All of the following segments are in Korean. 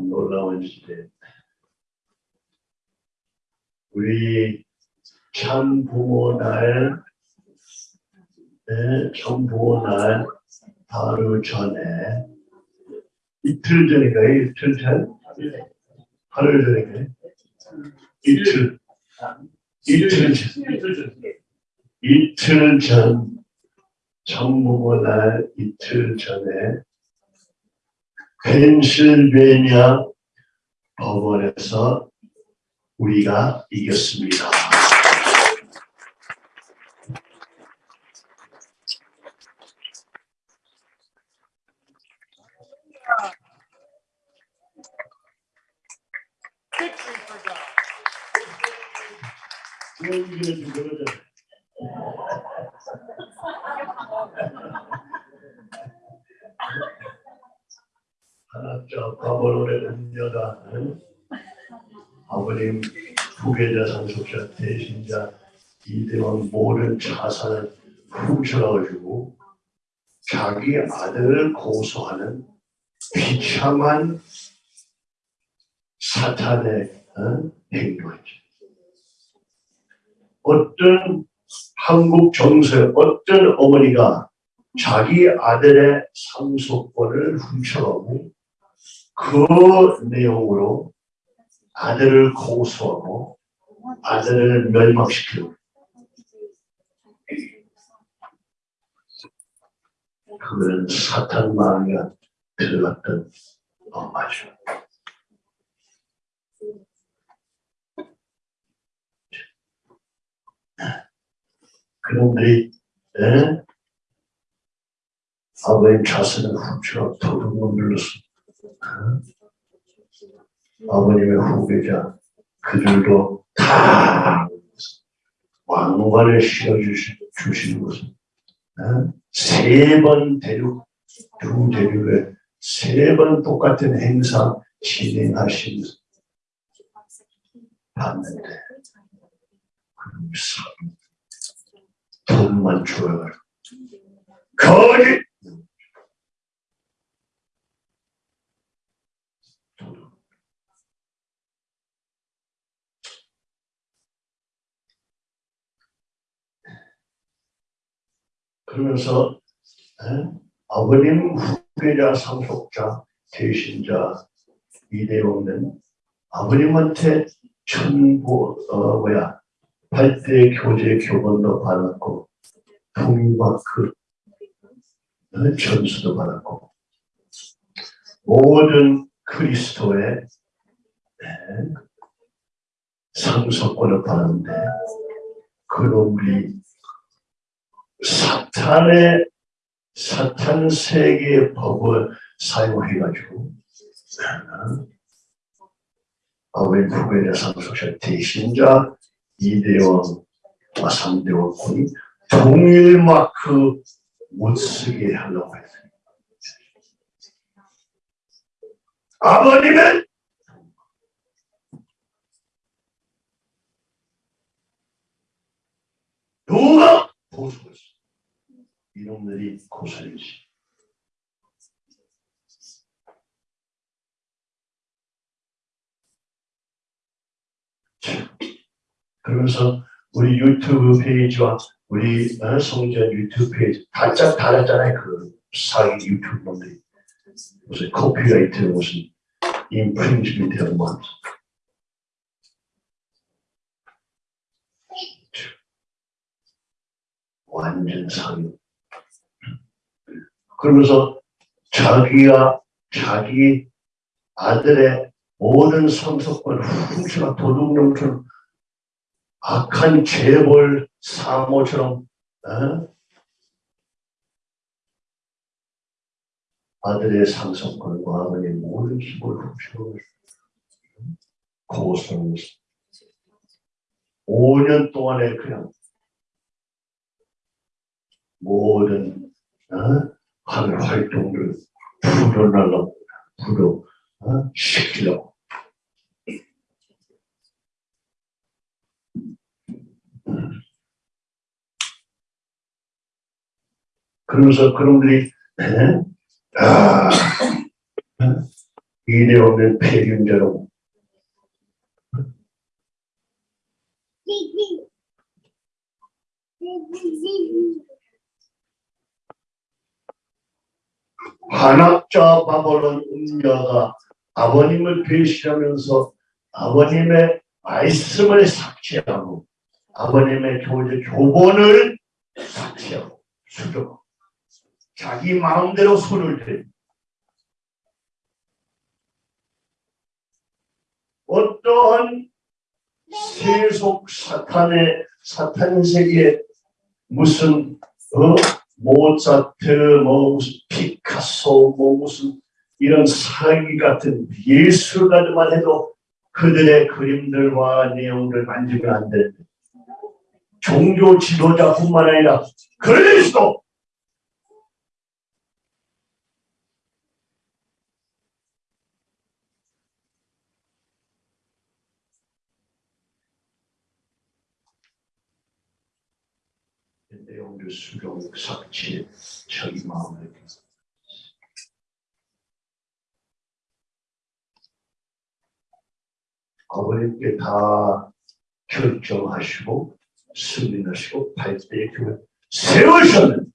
참 놀라운 시대. 우리 참 부모 날, 네, 참 부모 날 바로 전에 이틀 전인가요? 이틀 전? 하루 전인가요? 이틀, 이틀 전, 이틀 전, 정부모 날 이틀 전에 펜실베니아 법원에서 우리가 이겼습니다. Victory for God. 이기는 그거는 하나님 과거로의 은녀다는 아버님 후계자 상속자 대신자 이대왕 모든 자산을 훔쳐가지고 자기 아들을 고소하는 비참한 사탄의 어? 행동이죠. 어떤 한국 정서에 어떤 어머니가 자기 아들의 상속권을 훔쳐가고 그 내용으로 아들을 고소하고 아들을 멸망시키고 그는 사탄 마음에 들어갔던 엄마죠. 그런데 에? 아버님 자신을 훔쳐 눌렀어. 아버님의 후계자 그들도 다 왕관을 씌워주시, 주시는 것은 세 번 대륙, 두 대륙에 세 번 똑같은 행사 진행하신 봤는데 그럼 돈만 줘요. 거짓! 그러면서 에? 아버님 후계자 상속자 대신자 이대용은 아버님한테 천보 어 뭐야 팔대 교재 교본도 받았고 통마크 어, 전수도 받았고 모든 그리스도의 에? 상속권을 받았는데 그놈이 사탄의 사탄 세계의 법을 사용해가지고 아버님 후배자 상속자 대신자 이대원과 삼대원군이 동일 마크 못 쓰게 하려고 했어요. 아버님은 누가 고소했어? 이놈들이 고소리지. 그러면서 우리 유튜브 페이지와 우리 어, 성전 유튜브 페이지 바짝 닫았잖아요. 그 사기 유튜브 놈들이 무슨 copyright 무슨 infringement 하는 거 완전 사기. 그러면서 자기가 자기 아들의 모든 상속권을 훔쳐가 도둑놈처럼 악한 재벌 사모처럼 어? 아들의 상속권과 아버지의 모든 힘을 훔쳐가고 고소를 5년 동안에 그냥 모든 어? 하는 활동을 풀어내려고 풀어 어? 시키려고 그러면서 그놈들이 아, 이래 오면 폐륜자로 관학자 바볼론 음녀가 아버님을 배신하면서 아버님의 말씀을 삭제하고 아버님의 교제 교본을 삭제하고 수정 자기 마음대로 손을 대 어떠한 세속 사탄의 사탄 세계에 무슨 어 모차트 뭐 무슨 피카소 뭐 무슨 이런 사기 같은 예술가들만 해도 그들의 그림들과 내용들 만지면 안 돼. 종교 지도자뿐만 아니라 그리스도 내용들 수용 삭제 자기 마음을 아버님께 다 결정하시고 승인하시고 발대의 교회 세우셨는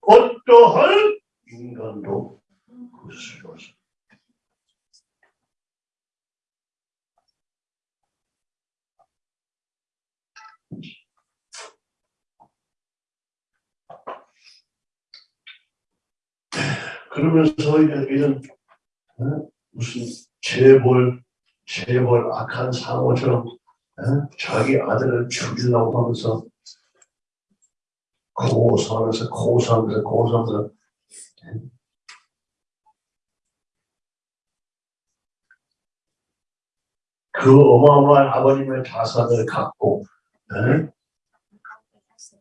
어떠한 인간도 그 수요서 그러면서 이런 어? 무슨 재벌 재벌 악한 상호처럼 어? 자기 아들을 죽이려고 하면서 고소하면서 고소하면서 고소하면서 그 어마어마한 아버님의 자산을 갖고 에?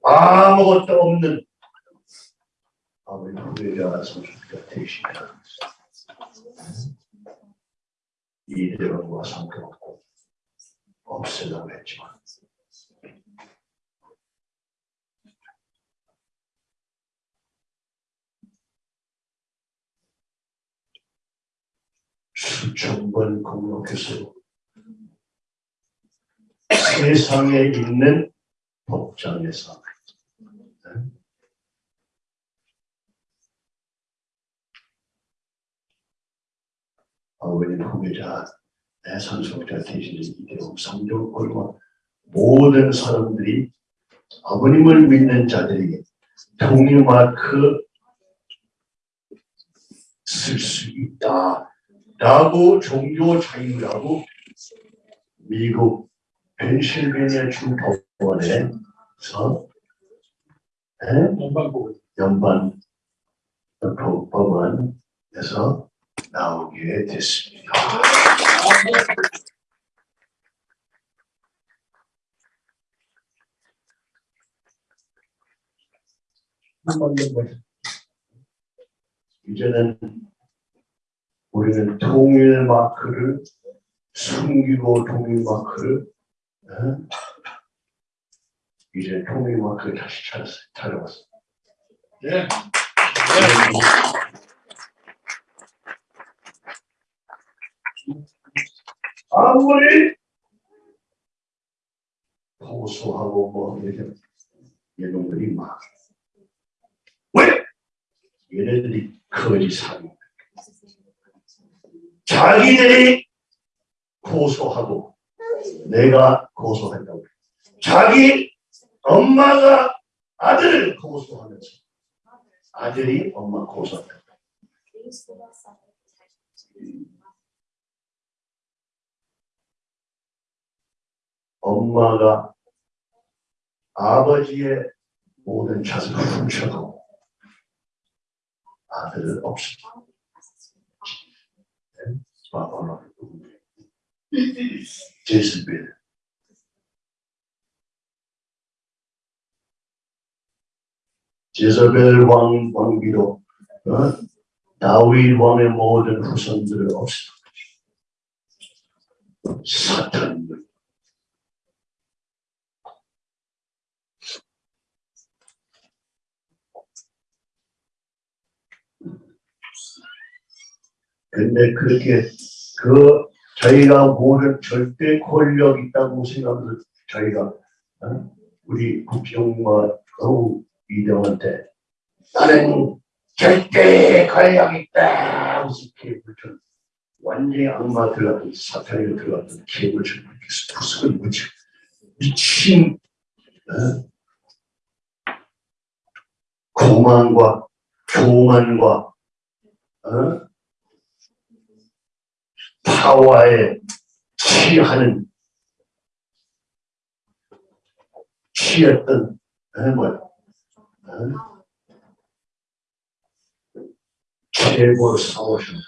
아무것도 없는 아버지 후배자 성수가 되시다. 이대로와 상관없고 없으려고 했지만 수천 번 공격해서 세상에 있는 법정에서 아버님 후배자 내 선수자 대신에 이대로 성경권과 모든 사람들이 아버님을 믿는 자들에게 동의마크 쓸 수 있다 라고 종교 자유라고 미국 펜실베니아 주 법원에서 연방 법원에서 나오게 됐습니다. 이제는 우리는 통일 마크를 숨기고 통일 마크를 어? 이제 통일 마크를 다시 찾았어요. 찾아왔어요. 예. 아무리 고소하고 뭐 이렇게 이놈들이 막. 왜? 얘네들이 거짓하고 자기들이 고소하고 내가 고소한다고. 자기 엄마가 아들을 고소하면서 아들이 엄마 고소한다 엄마가 아버지의 모든 훔쳐가고 아들을 없애고 바바라 제스벨 제스벨 왕 왕비로 어? 다윗 왕의 모든 후손들을 없애고 사탄 근데 그렇게 그 저희가 모든 절대 권력 있다고 생각해서 저희가 어? 우리 국정과 어우 이대원한테 나는 절대 권력 있다 무슨 개불처럼 완전히 악마 들어갔던 사탄이 들어갔던 개불처럼 이렇게 부스을 묻혀 미친 어? 고만과 교만과 어? 파워에 취하는 취했던 어, 뭐야 어? 최고 사오신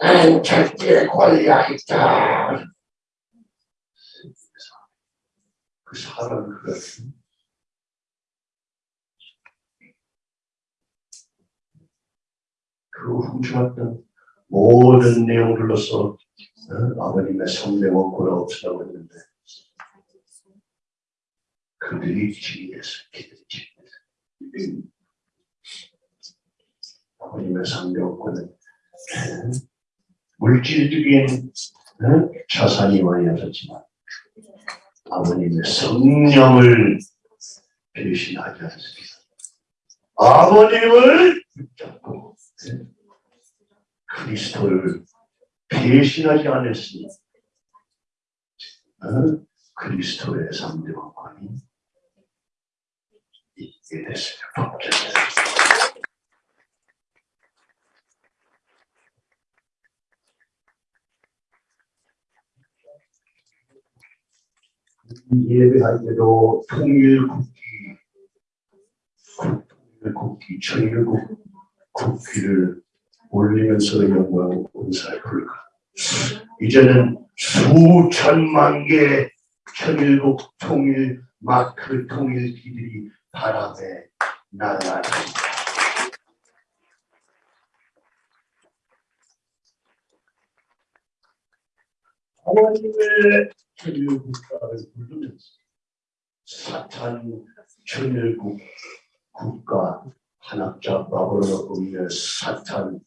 난 절대 권리가 있다 그 사람을 그렇게 그 훔쳐왔던 모든 내용들로서 어? 아버님의 원고가 없으라고 했는데 그들이 그들이 지휘해서 아버님의 어? 물질적인 어? 자산이 많이 없었지만 아버님의 성령을 배신하지 않습니다. 아버님을 붙잡고 그리스도를 배신하지 않았으니 어? 그리스도의 상대방관이 있게 됐습니다. 예배할 때도 통일국기, 통일국기, 천일국 국기를 올리면서 영광 은사를 부를까. 이제는 수천만 개의 천일국 통일 마크 통일기들이 바람에 날아다니다 하나님의 천일국가를 부르면서 사탄 천일국 국가 한학자 바벨론 음의 사탄 의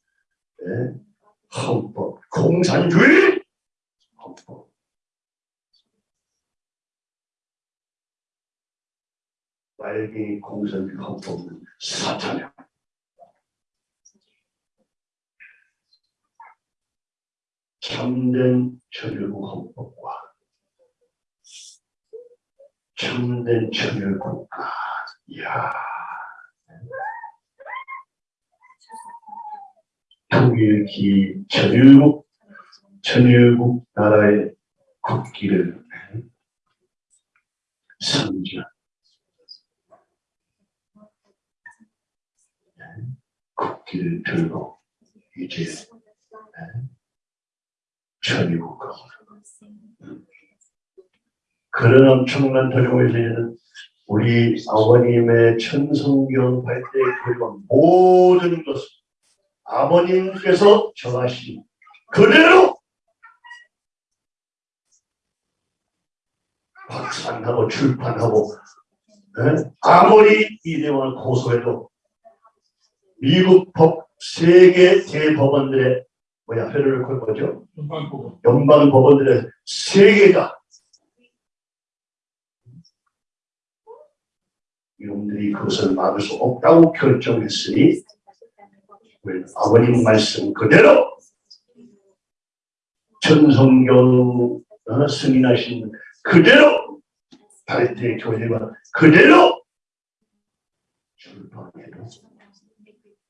헌법 공산주의? 헌법 빨갱이 공산주의 헌법은 사탄이야. 참된 천일국 헌법과 참된 천일국가 이야 통일기 천일국 천일국 나라의 국기를 상징 국기를 들고 이제 천일국가 그런 엄청난 도정에서는 우리 아버님의 천성경 발대 교육 모든 것을 아버님께서 정하신 그대로 확산하고 출판하고 에? 아무리 이대원을 고소해도 미국 법 세계 대법원들의 뭐야 회를 걸 거죠? 연방 법원들의 세계가 이놈들이 그것을 막을 수 없다고 결정했으니 아버님 말씀 그대로 전성경 어, 승인하신 그대로 발대 교회가 그대로 출판해도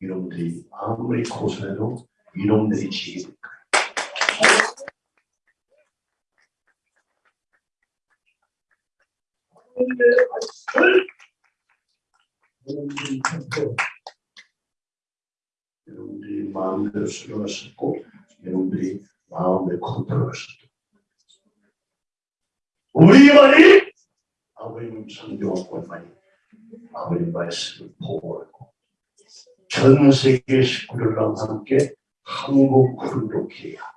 이놈들이 아무리 고소해도 이놈들이 지게 될 거예요. 여러분들이 마음대로 수령할 수 있고 여러분들이 마음의 컨트롤할 수 있고 우리만이 아버님 성경학관만이 아버님 말씀을 보고하고 전 세계 식구들과 함께 한국 훈독해야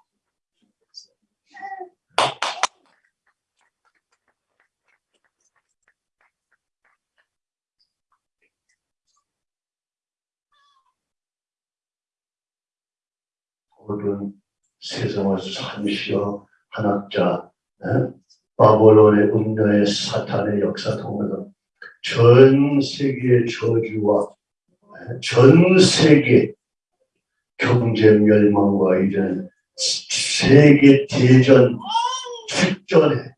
모든 세상을 산시어 한학자 에? 바벨론의 음녀의 사탄의 역사 통해서 전 세계의 저주와 에? 전 세계 경제 멸망과 이제는 세계 대전 직전에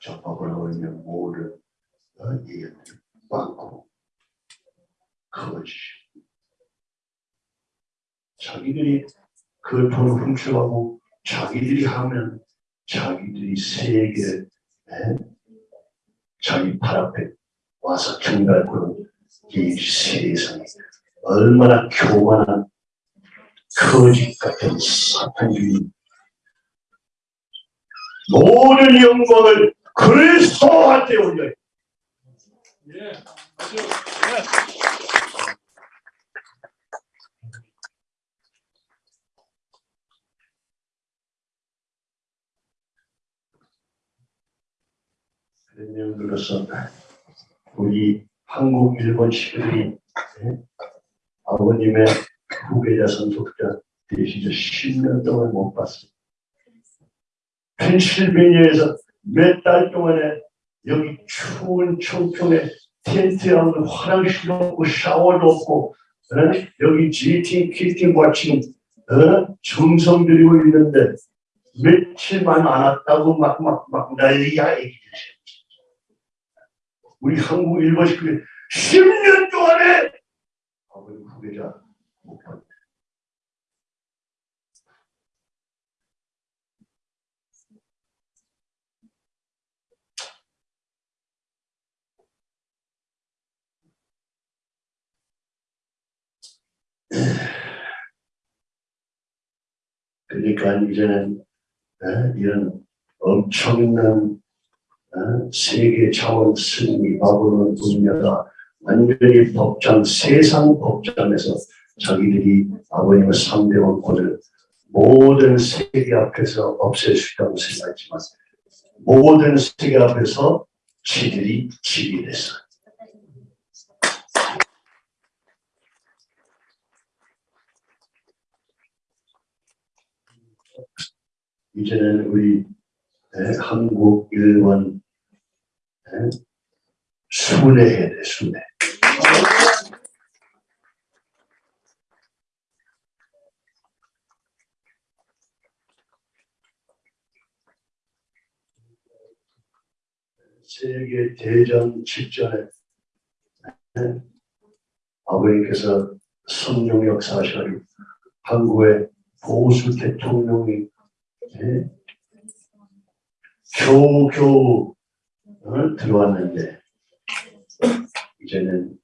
저 바벨론의 모든 어, 이 많고 거짓 자기들이 그 돈을 훔쳐가고 자기들이 하면 자기들이 세계 자기 팔 앞에 와서 경갈고는 이 세상이 얼마나 교만한 거짓 같은 사탄주의 모든 영광을 그리스도한테 올려요. 예. 들어서 우리 한국 일본 시들이 아버님의 후계자 선속자 되시죠 10년 동안 못 봤어요. 펜실베니아에서 몇 달 동안에 여기 추운 청평에 텐트 안에 화장실도 없고 샤워도 없고 어? 여기 지팅 지금 어? 정성 들이고 있는데 며칠만 안 왔다고 막 막 막 난리야 얘기들 우리 한국 일본 식구들 10년 동안에 아버지 후계자 못 봤네. 그러니까 이제는 어, 이런 엄청난 어, 세계 차원 승리 바보는 분야가 완전히 법정 세상 법정에서 자기들이 아버님의 3대 원권을 모든 세계 앞에서 없앨 수 있다고 생각했지만 모든 세계 앞에서 지들이 지게 됐어요. 이제는 우리 에, 한국, 일본 에, 순회해야 돼, 순회. 세계 대전 직전에 에, 아버님께서 성령 역사하셔가지고 한국의 보수 대통령이 에, 겨우겨우 어, 들어왔는데 이제는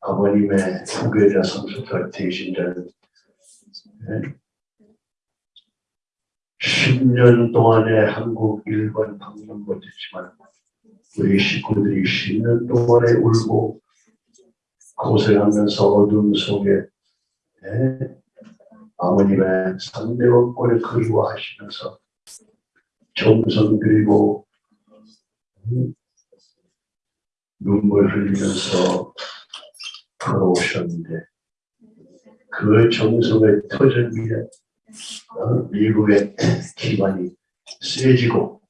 어, 아버님의 후계자 대신자는 어, 10년 동안에 한국, 일본 방문 못했지만 우리 식구들이 10년 동안에 울고 고생하면서 어둠 속에 에, 아버님의 상대원권을 그리워하시면서 정성 들이고 음, 눈물 흘리면서 걸어오셨는데 그 정성의 터전 위에 어, 미국의 기반이 세지고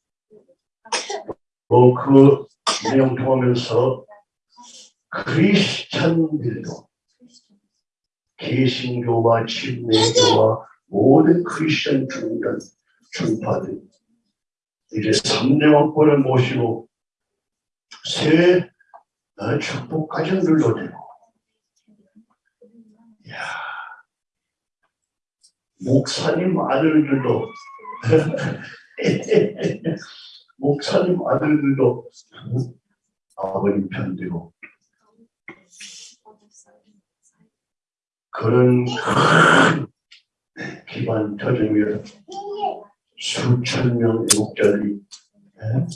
또그 내용 통하면서 크리스찬들도 개신교와 침례교와 모든 크리스천 중간 중파들 이제 3대 왕권을 모시고 새 어, 축복 가정들도 되고. 이야, 목사님 아들들도. 목사님 아들들도 아버님 편들고 그런 큰 기반 터전 위에 수천 명 애국자들이 예,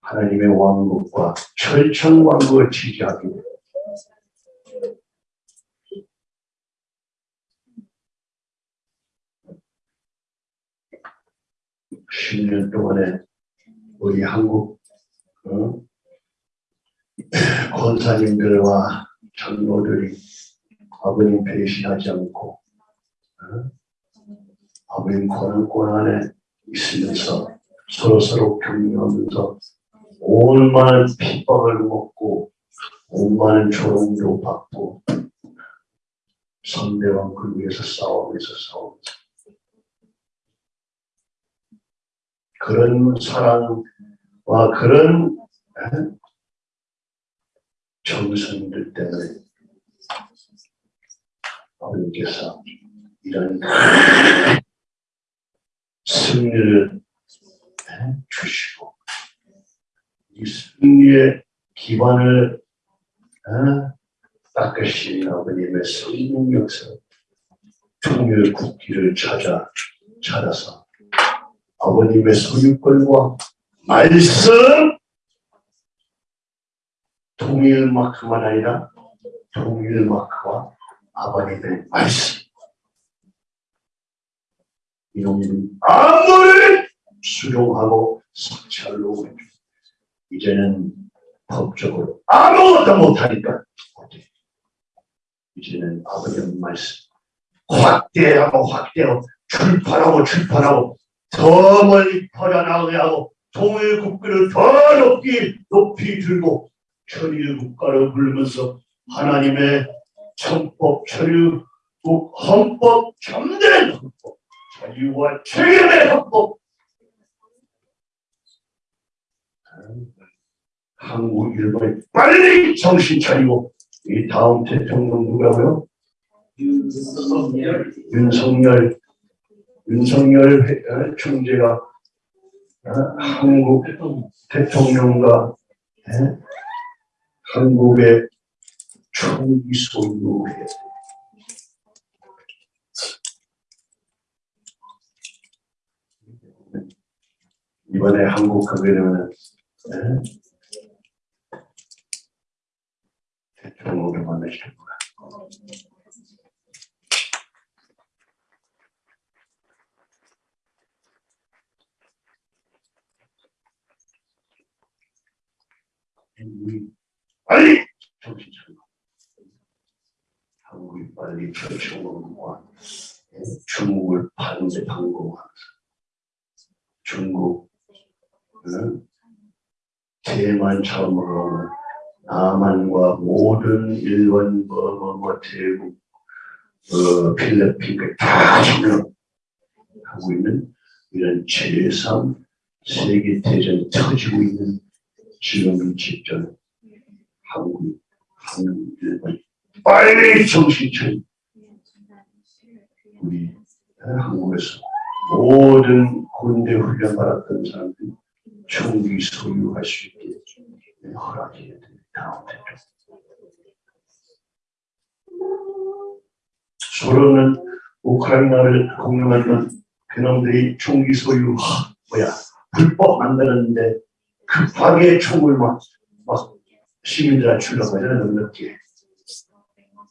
하나님의 왕국과 철천 왕국을 지지하기 위해 10년 동안에 우리 한국 어? 권사님들과 장로들이 아버님 배신하지 않고 어? 아버님 권한권 안에 있으면서 서로서로 격려하면서 온만한 핍박을 먹고 온만한 조롱도 받고 상대방 그 위해서 싸우면서 싸우면서 그런 사랑과 그런 에? 정성들 때문에 아버님께서 이런 승리를 에? 주시고 이 승리의 기반을 에? 닦으신 아버님의 성령 역사 통일 국기를 찾아 찾아서 아버님의 소유권과 말씀 통일 마크만 아니라 통일 마크와 아버님의 말씀 이놈은 아무를 수용하고 해줘. 이제는 법적으로 아무것도 못하니까 어때? 이제는 아버님 말씀 확대하고 확대하고 출판하고 출판하고 더 멀리 퍼져나가게 하고 통일 국가를 더 높이 높이 들고 천일 국가를 부르면서 하나님의 천법 천일국 헌법 참된 헌법 자유와 책임의 헌법 한국 일본이 빨리 정신 차리고 이 다음 대통령 누가고요? 윤석열 윤석열 윤석열 회- 어, 총재가 어, 한국 대통령 대통령과 예? 한국의 총기 소유해 이번에 한국 가게 되면 예? 대통령을 만나실 거야. 우리 빨리 정신 차리고 한국이 빨리 정신원과 중국을 반대 방공하면서 중국 응? 대만 처음으로 남한과 모든 일본 뭐뭐뭐 대국 어, 필리핀까지 다 점령하고 있는 이런 제3 세계 대전이 터지고 있는 지금 이 직전 한국, 한국, 일본 빨리 정신 차리 우리 한국에서 모든 군대 훈련 받았던 사람들이 총기 소유할 수 있게 허락해야 됩니다. 서로는 우크라이나를 공격하던 그놈들이 총기 소유 하, 뭐야 불법 만드는데 급하게 총을 막, 막 시민들한테 주려고 하잖아요, 늦게.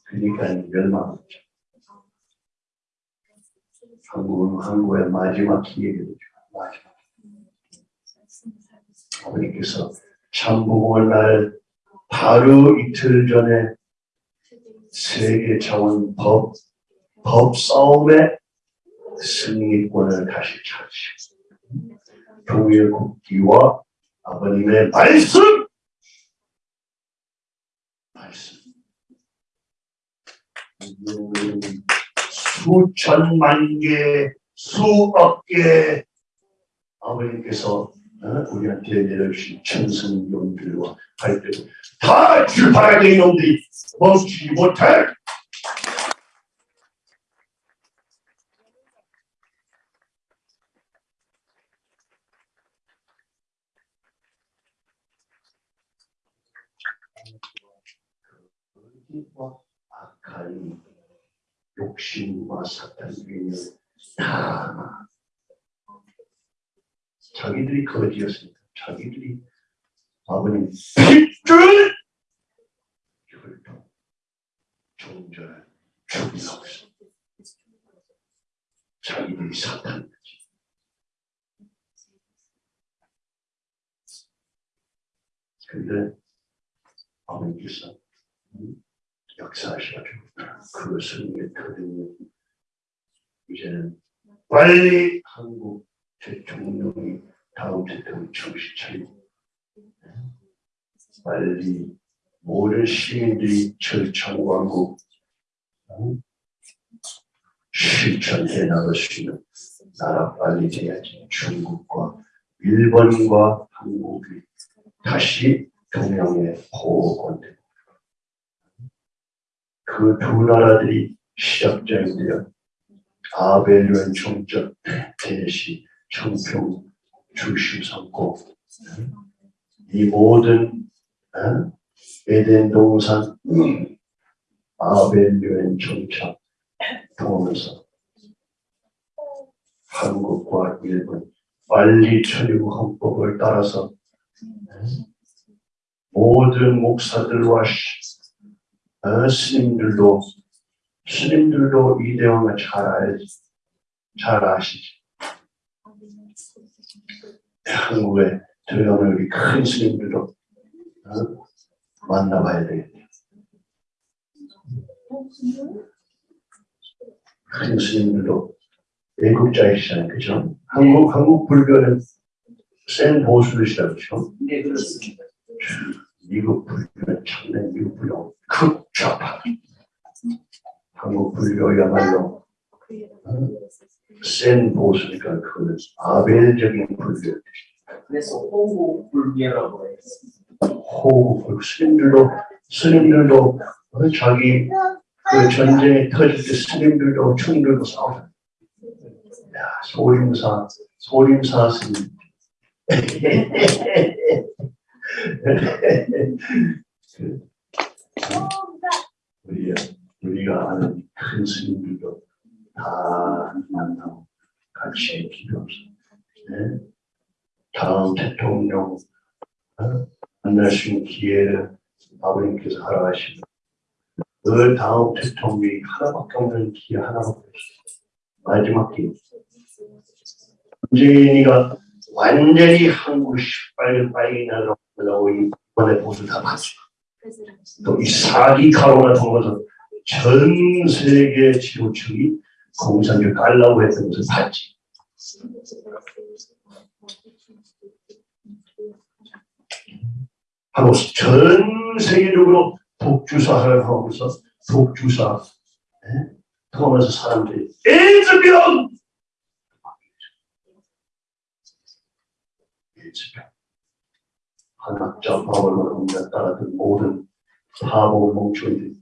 그러니까 멸망했죠. 한국은 한국의 마지막 기회겠죠. 마지막. 아버님께서 참부공을 날 바로 이틀 전에 세계 차원 법, 법 싸움의 승리권을 다시 찾으시고 동일 국기와 아버님의 말씀! 말씀. 수천만 개 수억 개 아버님께서 어, 우리한테 내려주신 천성용들과 할때다 출발하게 이놈들이 멈추지 못해. 거짓과 악한 욕심과 사탄의 다 자기들이 거지였습니다. 자기들이 아버님 핏줄 혈통 종전을 죽이라고 했어. 자기들이 사탄이지. 근데 아버님께서 음, 역사하셔가지고 그 승리의 터전이 이제는 빨리 한국 대통령이 다음 대통령 정신 차리고 빨리 모든 시민들이 음, 실천해 나갈 수 있는 나라 빨리 돼야지. 중국과 일본과 한국이 다시 동양의 보호권되고 그 두 나라들이 시작점인데요. 아벨류엔 총적 대시 청평 중심 삼고 이 모든 어? 에덴 동산 아벨류엔 총적 통하면서 한국과 일본 빨리 천리국 헌법을 따라서 모든 목사들과 시- 어, 스님들도 스님들도 이 내용을 잘잘 아시지 한국에 들어가는 우리 큰 스님들도 어, 만나봐야 되겠네요 큰 스님들도 외국자이시잖아요 그죠? 한국 한국 불교는 센 보수이시다 그죠? 네, 그렇습니다. 미국 불교는 참된 미국 불교 극좌파 한국 불교야말로 센 보수니까 그거는 아벨적인 불교 그래서 호구 불교라고 해요. 호구 스님들도 스님들도 어, 자기 그 전쟁이 터질 때 스님들도 충들도 싸우잖아요 야 소림사 소림사 스님 그, 우리, 우리가 아는 큰 스님들도 다 만나고 같이 기도하면서 네? 다음 대통령 어? 만날 수 있는 기회를 아버님께서 허락하시고 그 다음 대통령이 하나밖에 없는 기회 하나밖에. 마지막 기회. 문재인이가 완전히 한국 빨리 빨리 날라고 이번에 보수 다 봤어요. 또이 사기 가로가 통해서 전 세계 지도층이 공산주의 깔라고 했던 것을 봤지. 하고 전 세계적으로 독주사를 하면서 독주사 예? 통하면서 사람들이 에이즈병! 에이즈병 한학자 바울을 옮겨 따랐던 모든 바보 멍청이들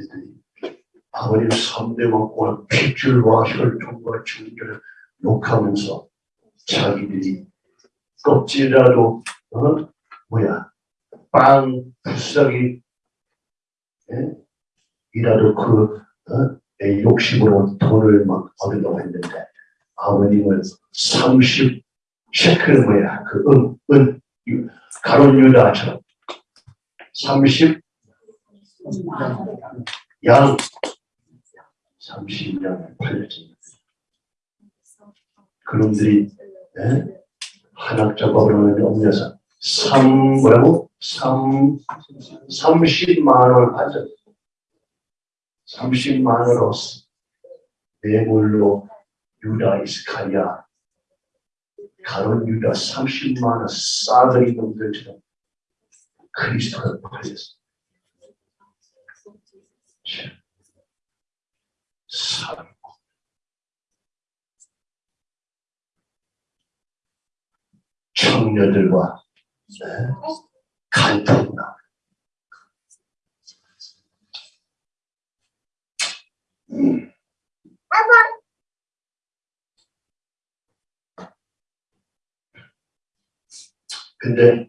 이 아버님 3대 왕권을 핏줄과 혈통과 중결을 욕하면서 자기들이 껍질이라도 어? 뭐야 빵 부스러기 예? 이라도 그 어? 내 욕심으로 돈을 막 얻으려고 했는데 아버님은 30 셰크는 뭐야 그은 은, 가론 유다처럼 30 양 30년 팔렸지 그놈들이 예? 한학자법으로 옮겨서 3 뭐라고? 3 30만 원을 받았어 30만 원으로 뇌물로 유다 이스카리아 가론 유다 30만 원 싸그리 놈들처럼 그리스도를 팔렸 어 참. 청녀들과 네, 간통나 음. 근데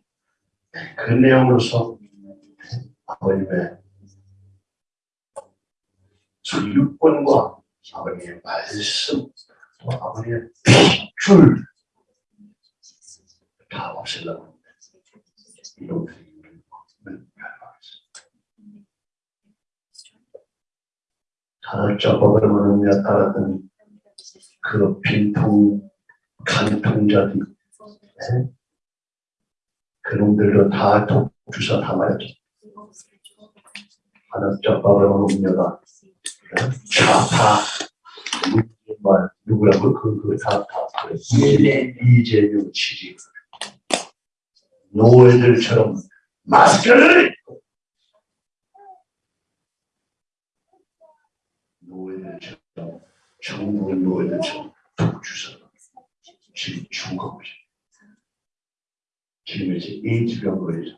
그 내용으로서 아버님의 주육권과 아버님의 말씀 또 아버님의 핏줄 다 없애려고 이놈들이 우리를 멸망했어 하나짜법을 모르며 따랐던 그 빈통 간통자들 네? 그놈들도 다 독주사 한학자 바바로 음녀가 좌파 누구라고 그그다다 이재 이재명 지지 노예들처럼 마스크를 노예들처럼 정부 노예들처럼 독주서 지금 죽어보죠. 지금 이제 에이즈병 걸리죠.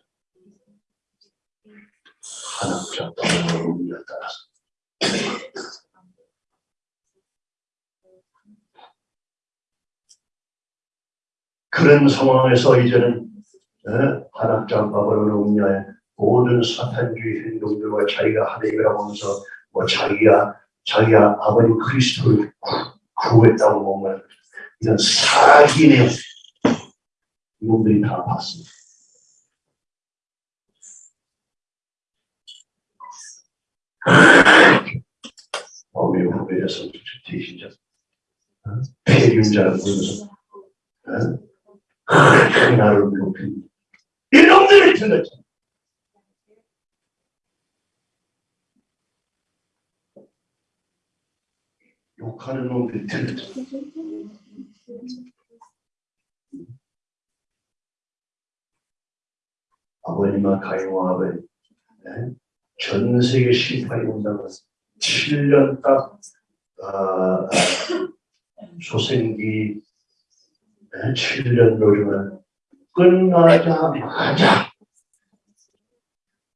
한학자 바바로 음녀 따라서 그런 상황에서 이제는 어, 한학자 바바로는 음녀의 모든 사탄주의 행동들과 자기가 하나님이라고 하면서 뭐 자기가 자기가 아버님 그리스도를 구- 구했다고 뭔가 이런 사기 내용 이놈들이 다 봤습니다. 어미 후배에서 대신자 어? 폐륜자를 보면서 어? 그 나를 높인 이놈들이 틀렸잖아. 욕하는 놈들이 틀렸잖아. 아버님과 가인과 아버님 네? 전 세계 심판이 온다고 7년 딱 소생기 네, 7년 노름은 끝나자마자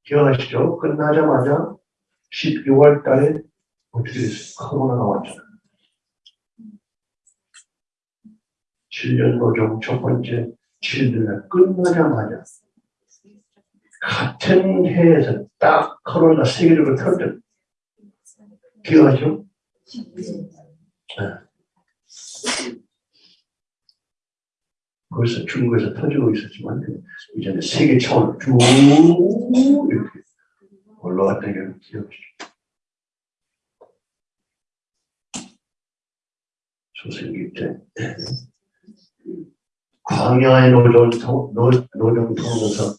기억하시죠? 끝나자마자 12월 달에 어떻게 됐어요? 코로나가 왔잖아요. 7년 노정 첫 번째 7년 끝나자마자 같은 해에서 딱 코로나 세계적으로 터졌죠. 기억하죠? 벌써 중국에서 터지고 있었지만 이제는 세계 차원으로 쭉 이렇게 올라왔다는 게 기억이죠. 조선기 때 광야의 노정 통해서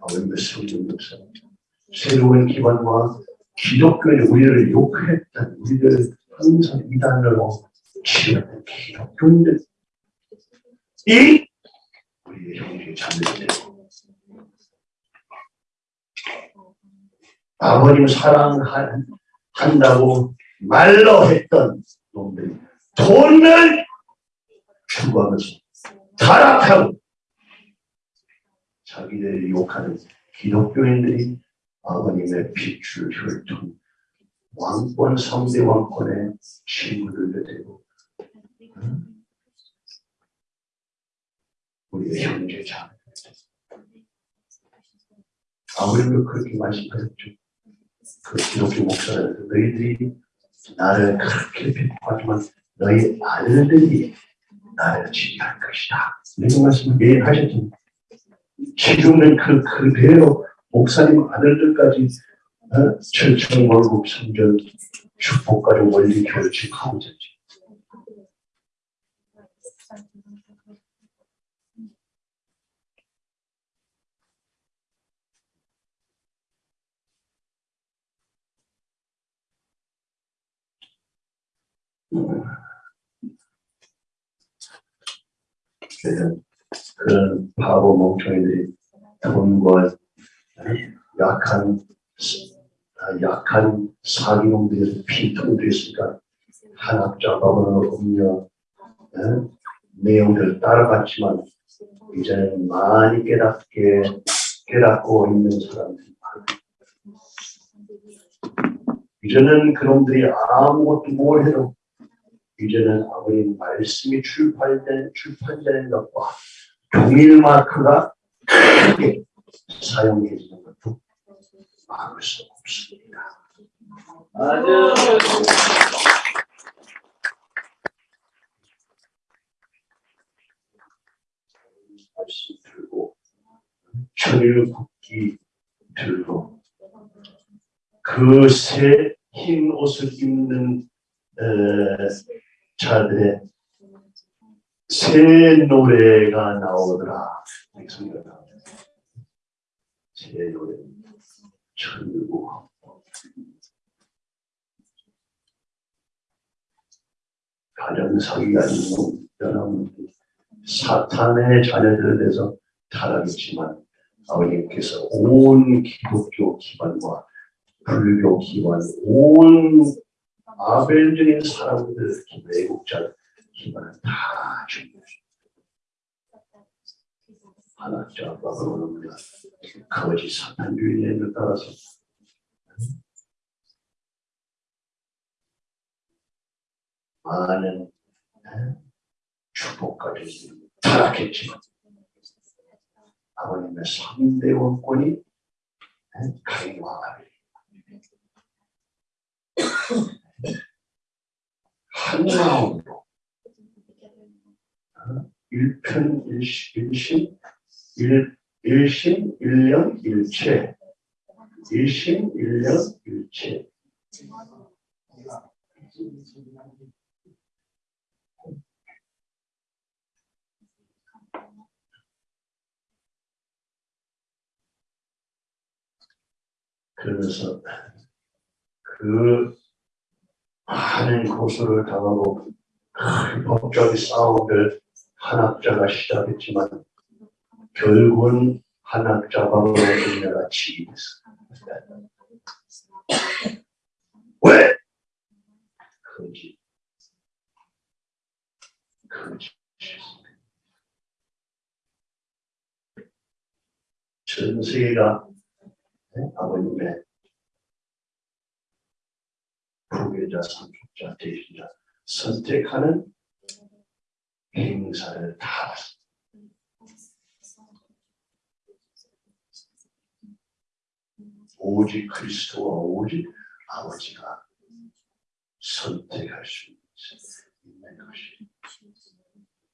아버님의 성경 역사 새로운 기반과 기독교의 우리를 욕했던 우리를 항상 이단으로 치렀던 기독교인들 이 우리의 형제 자매들. 아버님 사랑한다고 말로 했던 놈들이 돈을 추구하면서 타락하고 자기들이 욕하는 기독교인들이 아버님의 빛줄 혈통 왕권 성대 왕권의 친구들도 되고 응? 우리의 형제 자매 아버님도 그렇게 말씀하셨죠. 그 기독교 목사는 너희들이 나를 그렇게 비판하지만 너희 아들들이 나를 지휘할 것이다. 이런 말씀을 매일 하셨죠. 지금은 그 그대로 목사님 아들들까지 어? 철청왕국 성전 축복가족 원리 지하고 있었지. 그래서 그런 바보 멍청이들이 돈과 약한 아, 약한 사기놈들에서 피통됐으니까 한학자 바보는 음료 에? 내용들을 따라갔지만 이제는 많이 깨닫게 깨닫고 있는 사람들이 많아요. 이제는 그놈들이 아무것도 뭘 해도 이제는 아버님 말씀이 출판된 출판되는 것과 동일 마크가 크게 사용되는 것도 막을 수 없습니다. 맞아요. 말씀 들고 천일 국기 들고 그새 흰 옷을 입는 에, 자들의 새 노래가 나오더라. 새 제 노래 천국 가정사기가 있는 여러분 사탄의 자녀들에 대해서 타락했지만 아버님께서 온 기독교 기반과 불교 기반 온 아벨적인 사람들 외국자 기반을 다 준비하셨습니다. 하나님 아빠가 거짓 사탄주의에 따라서. 많은 예, 축복까지 타락했지만 아버님의 3대 원권이 예, 가인과 아벨 한 마음으로 어, 일편 일시- 일심 일 일심 일령 일체. 일심 일령 일체. 그러면서 그 많은 고소를 당하고 큰 법적인 싸움을 한학자가 시작했지만 결국은 한학자방으로 우리나라 지휘했어. 왜? 거짓. 거짓. 전 세계가 네? 아버님의 부계자, 상속자, 대신자 선택하는 행사를 다 오직 그리스도와 오직 아버지가 선택할 수 있는 것이.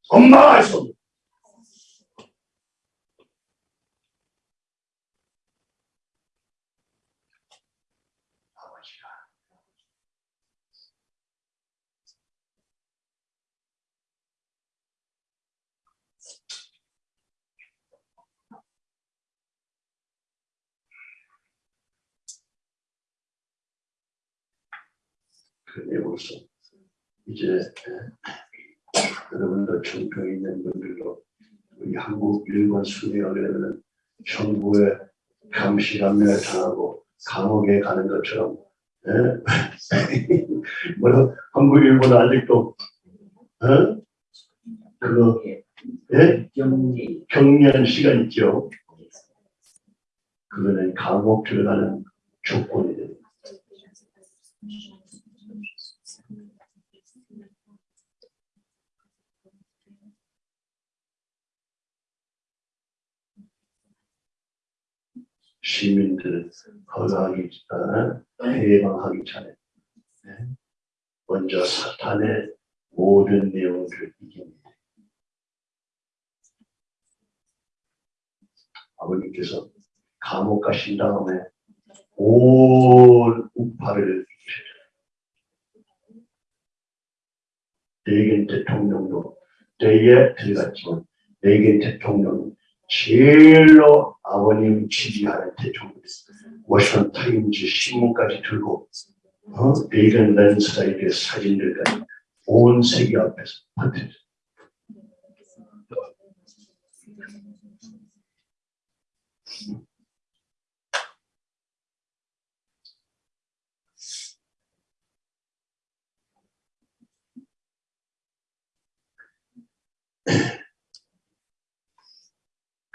엄마가 있 내용으로서 이제 에, 여러분들 총평 있는 분들도 우리 한국 일본 되면 정부의 감시감면을 당하고 감옥에 가는 것처럼 에? 뭐라 한국 일본 아직도 어? 그거 예? 경미한 시간 있죠. 그거는 감옥 들어가는 조건이 됩니다. 시민들 허가하기 전에 해방하기 전에 네. 먼저 사탄의 모든 내용을 이깁니다. 아버님께서 감옥 가신 다음에 온 우파를. 레이건 대통령도 때에 들어갔지만 레이건 대통령은 제일로 아버님 지지하는 대통령이었어요. 워싱턴 타임즈 신문까지 들고 어? 레이건 landslide의 사진들까지 온 세계 앞에서 퍼뜨렸어요.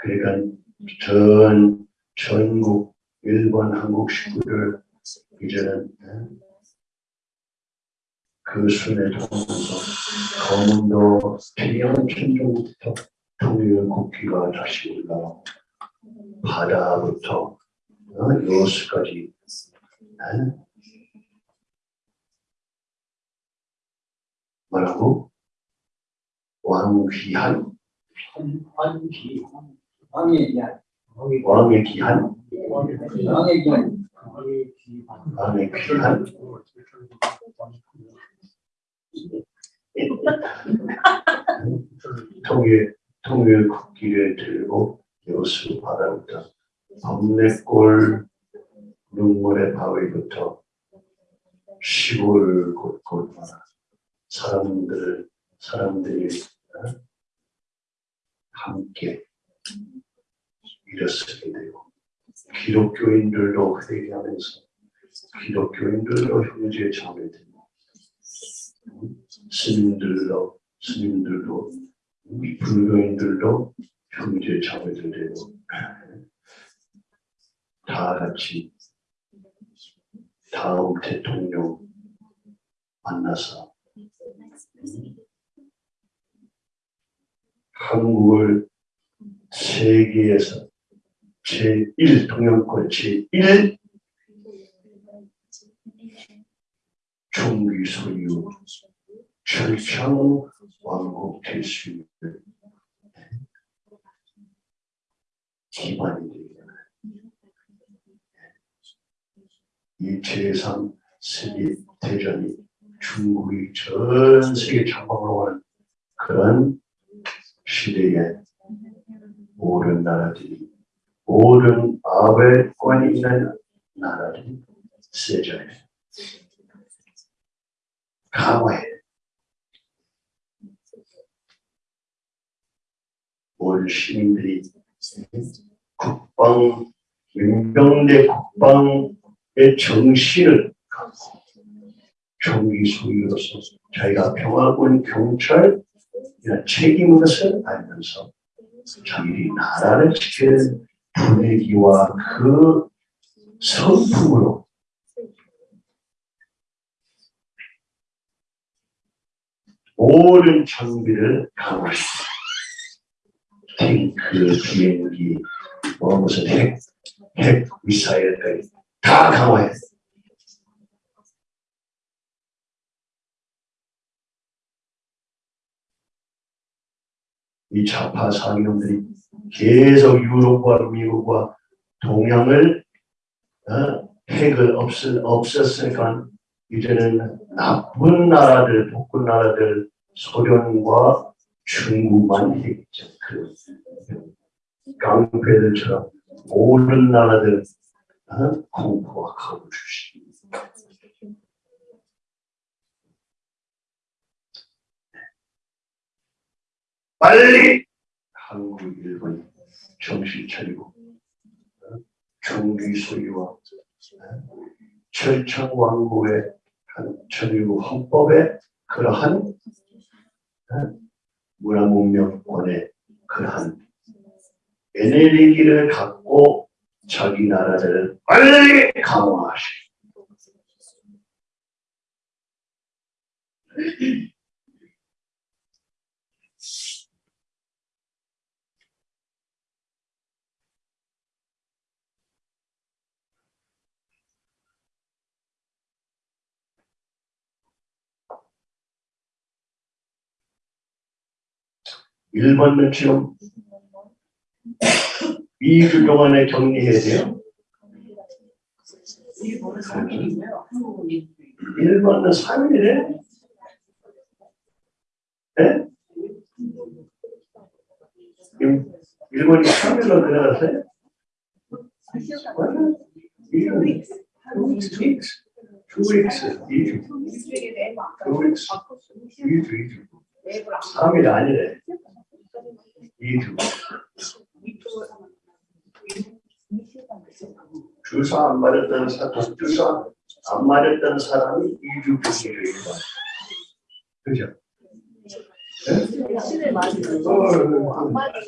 그러니까 전 전국 일본 한국 식구들 이제는 예, 그 순회 통해서 검은도 태양 천정부터 통일 국기가 다시 올라오고 바다부터 어, 여수까지. 예? 뭐라고? 왕귀한? 환기 왕의 기한. 왕의 귀한. 왕의 기한. 왕의 귀한. 통일 통일 국기를 들고 여수 바다부터 범내골 눈물의 바위부터 시골 곳곳마다 사람들 사람들이 어? 함께 일어서게 되고 기독교인들도 회개하면서 기독교인들도 형제 음, 스님들도 스님들도 음, 불교인들도 형제 자매들 되고 다 같이 다음 대통령 만나서 한국을 세계에서 제1 동양권 제1 종기 소유 철창 왕국 될수 있는 기반이 되잖아요. 이 제3 세계 대전이 중국이 전 세계 장악으로 하는 그런 시대에 모든 나라들이 모든 아베권이 있는 나라들이 세전에 강화해. 모든 시민들이 국방 민병대 국방의 정신을 갖고 총기 소유로서 자기가 평화군 경찰 이런 것을 알면서 자기들이 나라를 지키는 분위기와 그 성품으로 모든 장비를 강화시킵니다. 탱크, 비행기, 뭐 무슨 핵, 핵 미사일까지 다 강화해. 이 좌파 상인들이 계속 유럽과 미국과 동양을 어, 핵을 없, 없앴으니까 이제는 나쁜 나라들, 복군 나라들, 소련과 중국만 핵이죠. 그 깡패들처럼 모든 나라들 어, 공포와 겁을 주십니 빨리 한국 일본 정신 차리고 어? 정기 소유와 어? 철창 왕국의 한천유 헌법의 그러한 어? 문화문명권의 그러한 에너지를 갖고 자기 나라들을 빨리 강화하시오. 1번 며칠은 2주 동안에 정리해야 돼요. 1번은 3일에 네? 일본이 3일로 내려갔어요? 투익스 2주 투익스 2주 2주 3일 아니래 2주. 주사 안 맞았던 사람, 독주사 안 맞았던 사람이 2주 격리를 해요. 그죠? 어, 안 맞은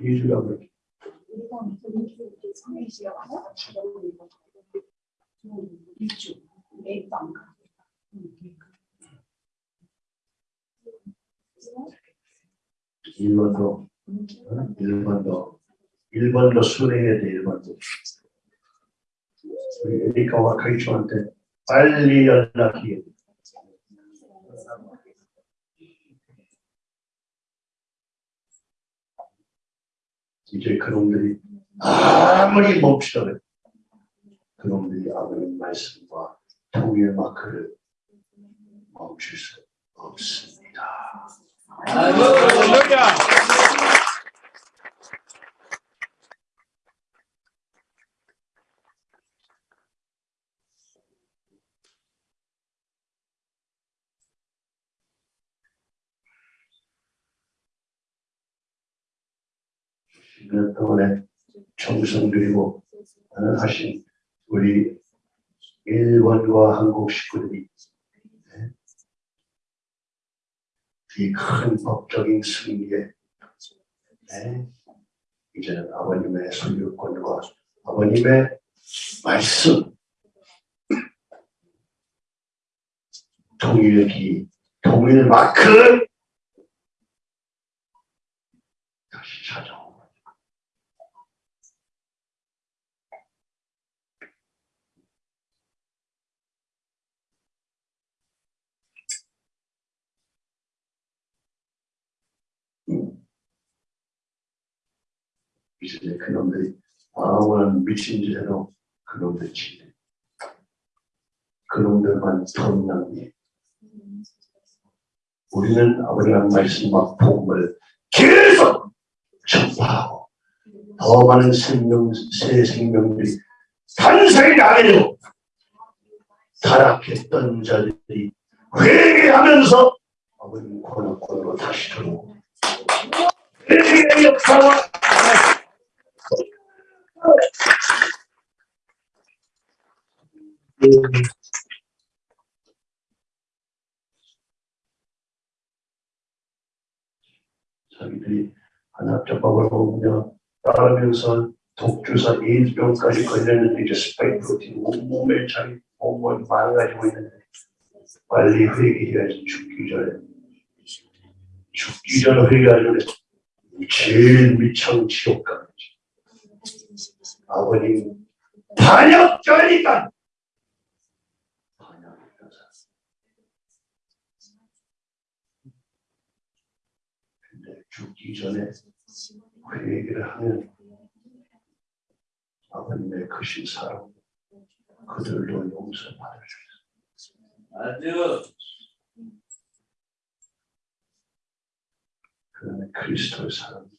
2주 라고. 일주 랩도 안 가. 일본도, 어? 일본도, 일본도 순회해야 돼, 일본도. 우리 에리카 와 카이초한테 빨리 연락해. 이제 그놈들이 아무리 멈추더라도 그놈들이 아무리 말씀과 통일 마크를 멈출 수 없습니다. 동안에 정성 들이고 하신 우리 일본과 한국 식구들이 이 큰 법적인 승리에 네, 이제는 아버님의 소유권과 아버님의 말씀 통일기 통일 마크 다시 찾아오고 이제 그놈들이 아무런 미친 짓 해도 그놈들 치네 그놈들만 돈 낭비 우리는 아버지랑 말씀과 복음을 계속 전파하고 더 많은 생명, 새 생명들이 탄생이 나게 되고 타락했던 자들이 회개하면서 아버님 권한권으로 다시 들어오고 회개의 역사와 자기들이 한약적법을 먹으며 따르면서 독주사 에이즈병까지 걸렸는데 이제 스파이크 프로틴 온몸에 자기 몸을 망가지고 있는데 빨리 회개해야지 죽기 전에. 죽기 전에 회개하려면 제일 미천 지옥 가야지 아버님 반역자니까 근데 죽기 전에 회개를 하면 아버님의 크신 사랑 그들도 용서받을 수 있어요. 그러면 그리스도의 사랑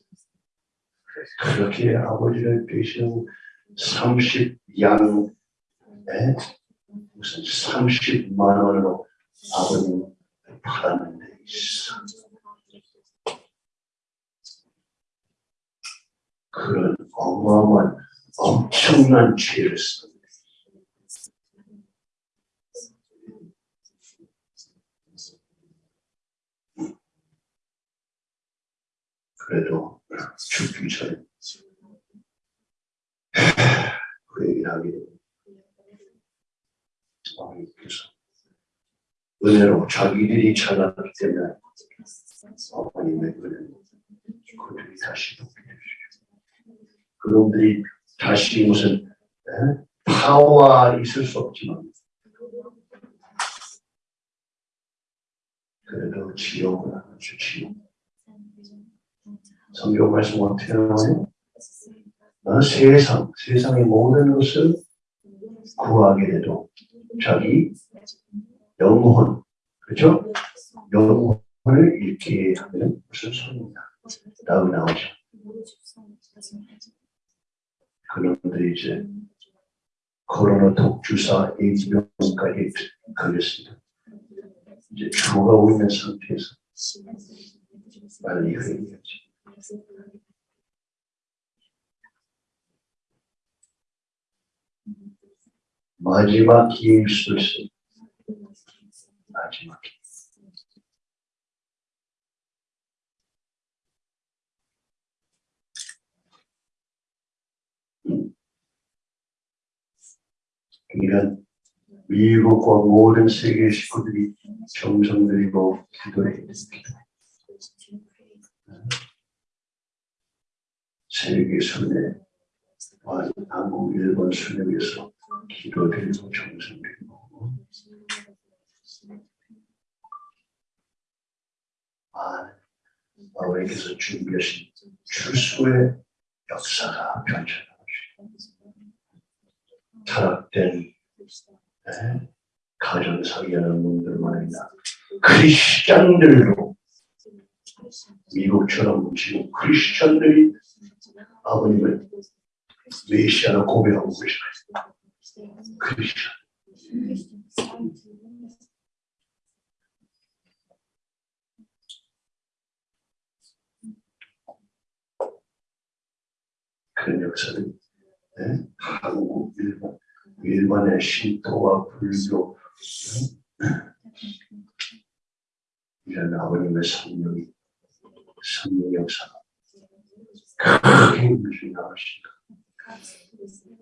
그렇게 아버지를 대신 30양 무슨 30만 원으로 아버님 팔았는 데 있어. 그런 어마어마한 엄청난 죄를 썼는데 그래도 죽기 전에 회개를 하게 되고 아버님께서 은혜로 자기들이 찾았기 때문에 아버님의 은혜로 그들이 다시 돕게 해주시고 그놈들이 다시 무슨 에? 파와 있을 수 없지만 그래도 지옥은 아주 지옥 성경 말씀 어떻게 나와요? 어, 세상, 세상의 모든 것을 구하게 돼도 자기 영혼, 그죠? 영혼을 잃게 하면 무슨 소용이냐? 라고 나오죠. 그놈들이 이제 코로나 독주사 에이즈병까지 걸렸습니다. 이제 죽어가고 있는 상태에서 빨리 회개하지. 마지막 기회일 수도. 마지막 기회. 그러니까 미국과 모든 세계 식구들이 정성 들이고 기도해. 세계 순회, 한국, 일본 순회 위해서 기도드리고 정성 드리고. 아, 아버지께서 준비하신 추수의 역사가 펼쳐나가시고 타락된 네, 가정 사기하는 놈들만 아니라 크리스찬들로 미국처럼 지금 크리스찬들이 아버님을 메시아로 고백하고 크 그런 역사는 예? 한국, 일본, 일본의 신토와 불교 예? 이런 아버님의 성령이 성령 역사가 크게 물이 나오신다.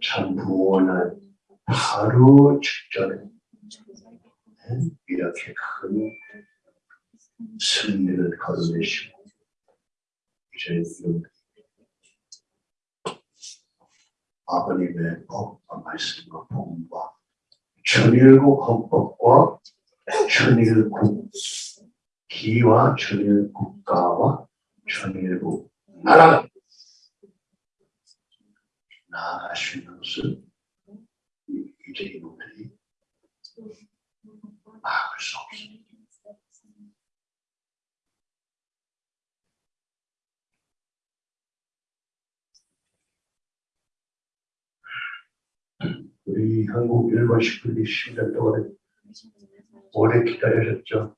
참 부원한 바로 직전에 예? 이렇게 큰 승리를 거둬내시고 이제 이런 아버님의 법과 말씀과 복음과 천일국 헌법과 천일국 기와 천일 국가와 천일국 나라가 나아가시는 것을 이제 이놈들이 막을 수 없습니다. 우리 한국 일본 식구들이 10년 동안 오래 기다리셨죠.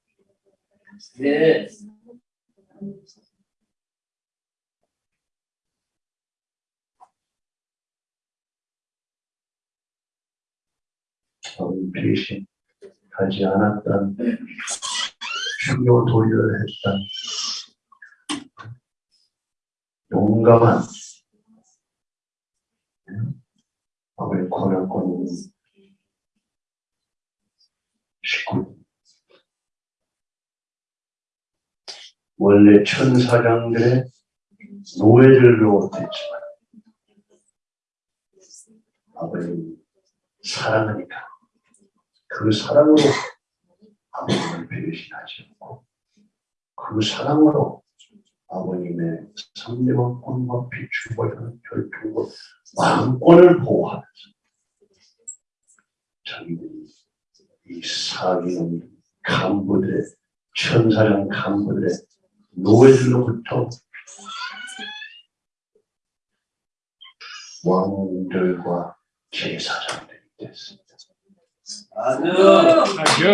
네. 배신 하지 않았던 중요 도리를 했던 용감한 아버지 권한권 식구. 원래 천사장들의 노예들로 됐지만 아버님 사랑하니까 그 사랑으로 아버님을 배신하지 않고 그 사랑으로 아버님의 성령과 꿈과 비추고 결핍과 왕권을 보호하면서 자기들이 이 사기는 간부들의 천사장 간부들의 노예들로부터 왕들과 제사장들이 됐습니다. 아주 아유.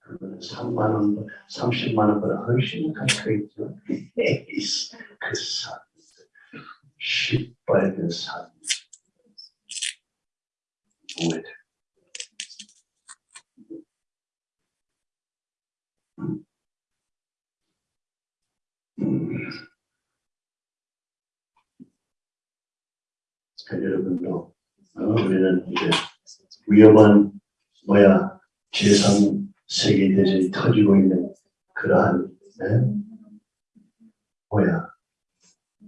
그거는 3만 원, 30만 원 보다 훨씬 가까이 있죠. 에이스, 그 산, 시뻘건 산, 노예들. 음. 그 여러분도 어, 우리는 이제 위험한 뭐야 재상 세계 대전이 터지고 있는 그러한 네? 뭐야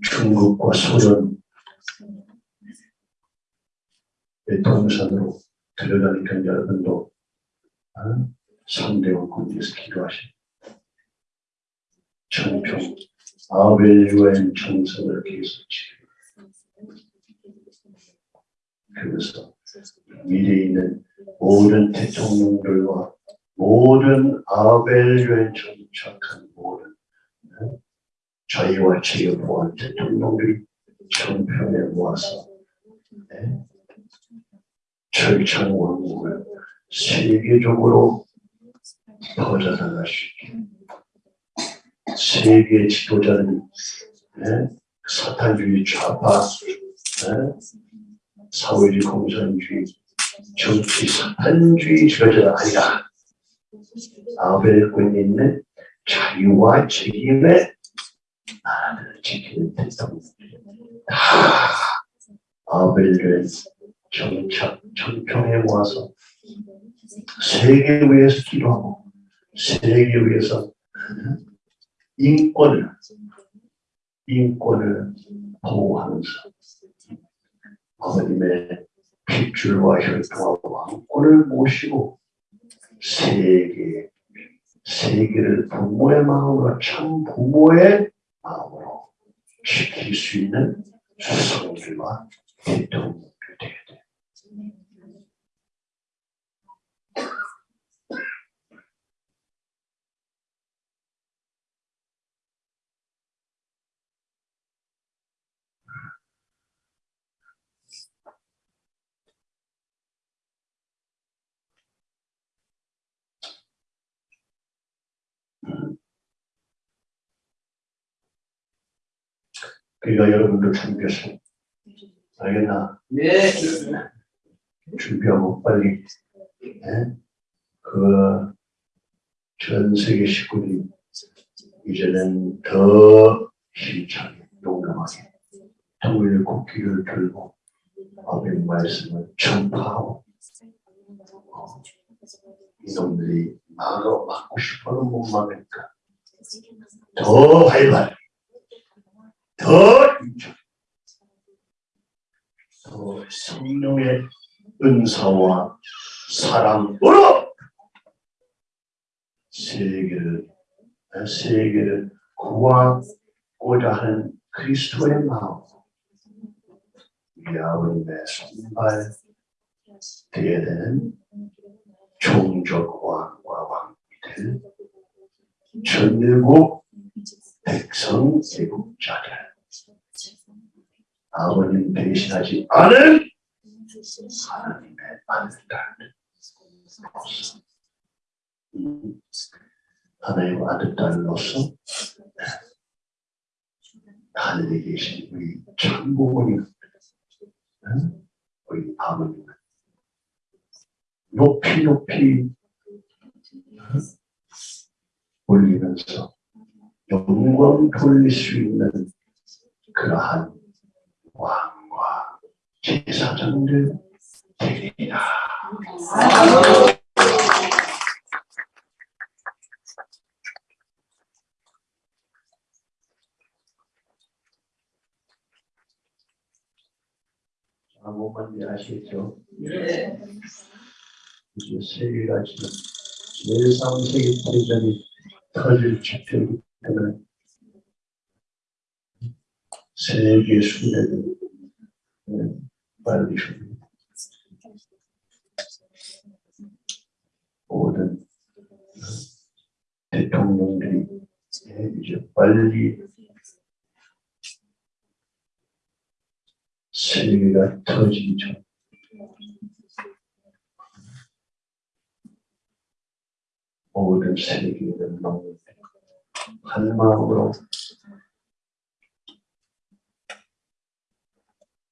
중국과 소련의 동선으로 들어가니까 여러분도 어? 상대원 군대에서 기도하시 청평 아벨 유엔 총선을 계속 지키고 그래서 미래에 있는 모든 대통령들과 모든 아벨 유엔 정착한 모든 네? 자유와 제휴보한 대통령들이 청평에 모아서 네? 철창 왕국을 세계적으로 퍼져나가시기 세계 지도자는 네? 사탄주의 좌파 네? 사회주의 공산주의 정치 사탄주의 지도자가 아니라 아벨권에 있는 자유와 책임의 나라를 지키는 대통령들 다. 아벨을 정착 정평에 모아서 세계 위해서 기도하고 세계 위해서 인권을 인권을 보호하면서 아버님의 핏줄과 혈통과 왕권을 모시고 세계 세계를 부모의 마음으로 참 부모의 마음으로 지킬 수 있는 수성들과 대통령 그러니까 여러분도 준비하세요. 알겠나? 네. 준비하고 빨리 예? 그전 세계 식구들이 이제는 더 힘차게 용감하게 통일 국기를 들고 아버지 말씀을 전파하고 어, 이놈들이 막어 막고 싶어도 못 막으니까 더 활발히 더 힘차게 더 성령의 은사와 사랑으로 세계를 세계를 구하고자 하는 그리스도의 마음 아버님의 손발 되어야 되는 종족 왕과 왕비들 전일국 백성 제국자들 아버님 대신하지 않은 하나님의 아들딸 음, 하나님의 아들딸로서 하늘에 계신 우리 천부모님 응? 우리 아버님 높이 높이 응? 올리면서 영광 돌릴 수 있는 그러한 왕과 제사장들 되리라. 아무 지 아시겠죠? 네. 이제 세계가 지금 제3세계 대전이 터질 직전이기 때문에 세계 순회를 네, 빨리 줍니다. 모든 대통령들이 예, 이제 빨리 세계가 터지기 전 모든 세계를 넘는 한 마음으로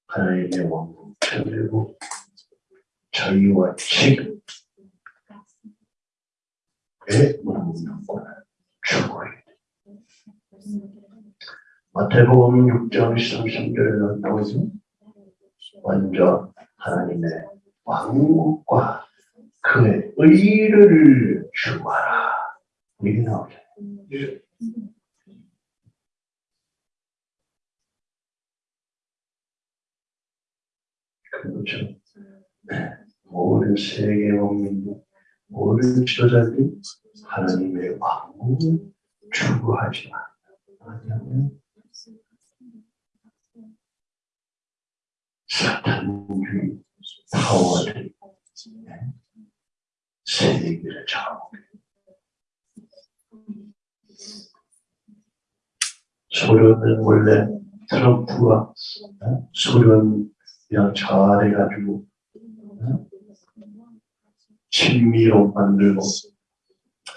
하나님의 왕국 천리고 저희와 지금 의 추구해야 돼. 마태복음 6장 13절에 나오죠. 먼저 하나님의 왕국과 그의 의를 주하라. 이게 나오죠. 예. 그렇죠. 네. 모든 세계 국민들, 모든 지도자들이 하나님의 왕국을 추구하지만 사탄주의 파워들이 네. 세계를 좌우하고 소련은 원래 트럼프가 어? 소련 이랑 잘해가지고 어? 친미로 만들고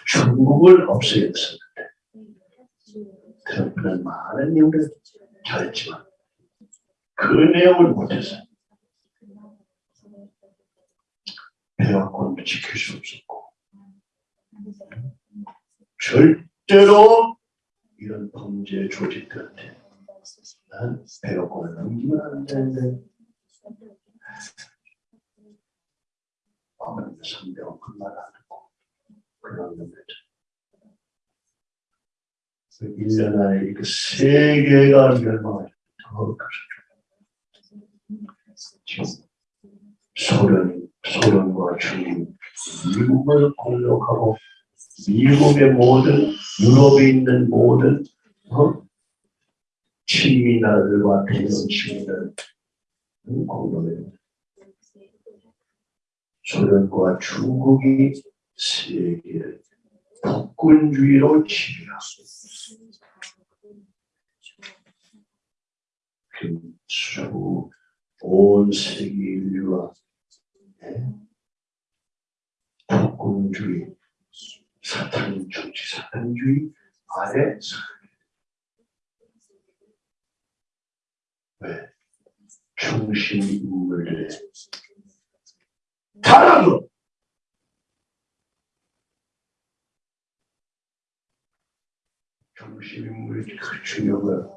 중국을 없애었었는데 트럼프는 많은 내용을 잘했지만 그 내용을 못했어요. 배화권도 지킬 수 없었고 절대로 이런 범죄 조직들한테 난 배화권을 넘기면 안 되는데 아무래도 상대가 그말 안 듣고 그런 놈들 그 1년 안에 이렇게 세계가 멸망할 더 가셨죠. 지금 소련, 소련과 중국, 미국을 공격하고 미국의 모든 유럽에 있는 모든 어? 친미나라들과 대형 친미나라를 공격해요. 소련과 중국이 세계를 폭군주의로 지배하고 수, 온 세계 인류가 예? 폭군주의, 사탄 정치 사탄주의 아래 사 왜? 중심 인물들의 타락으로 중심 인물이 그 중요한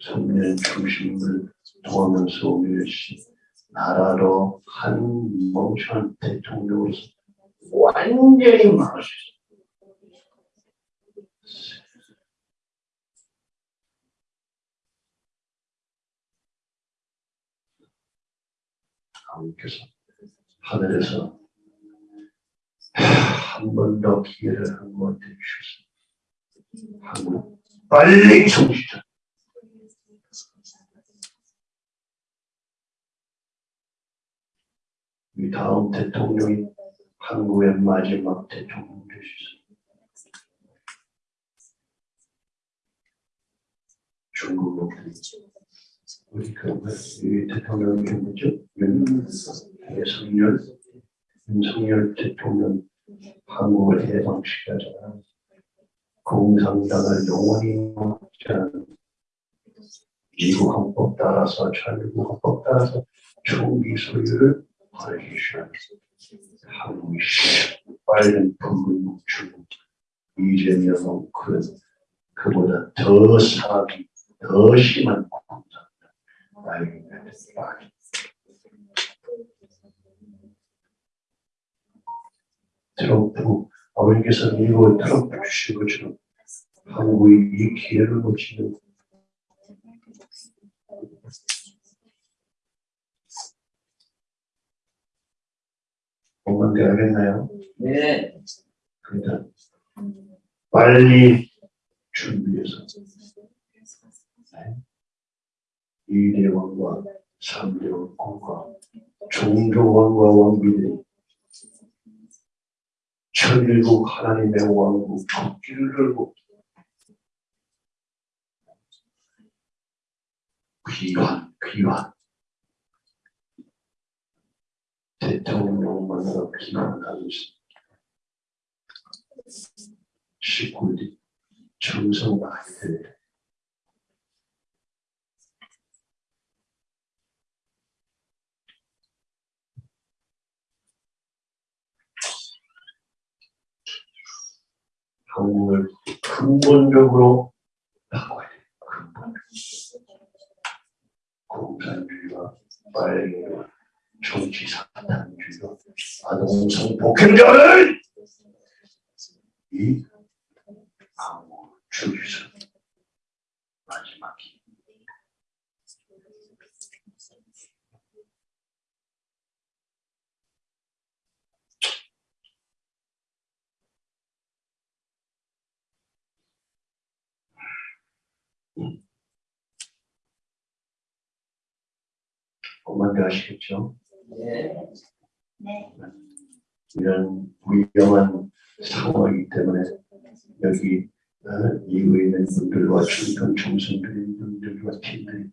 성년 중심 인물 도하면서 오늘시 나라로 한 멍청한 대통령으로서 완전히 망할 수 있어 하나님께서 하늘에서 한 번 더 기회를 한번더 주셨습니다. 한국 빨리 정신차. 이 다음 대통령이 한국의 마지막 대통령 될수 있습니다. 중국 놈들이 우리 그이 대통령이 누구죠? 윤석열 윤석열 대통령 한국을 해방시켜잖아. 공산당을 영원히 먹자는 미국 헌법 따라서 전국 헌법 따라서 총기 소유를 허락해주는 한국이 빨간 붉은 중국 이재명은 그 그보다 더 사기 더 심한 공산 빨리 트럼프 아버지께서 미국을 트럼프 주신 것처럼 한국이 이 기회를 놓치는 뭔가 알겠나요? 네. 그러니까 빨리 준비해서 이대왕과 삼대왕과 종조왕과 왕비들이 천일국 하나님의 왕국 복귀를 걸고 귀환 귀환 대통령만으로 귀환하고 있습니다. 19일 정성 돼. 한국을 근본적으로 바꿔야 돼. 근본적으로. 공산주의와 빨갱이와 정치 사탄주의와 아동성 폭행자를 이 한국 주기서 마지막 엄마들 아시겠죠? 네. 네. 이런 위험한 상황이기 때문에 여기 어, 이후에 있는 분들과 중간 총선들인 분들과 팀들이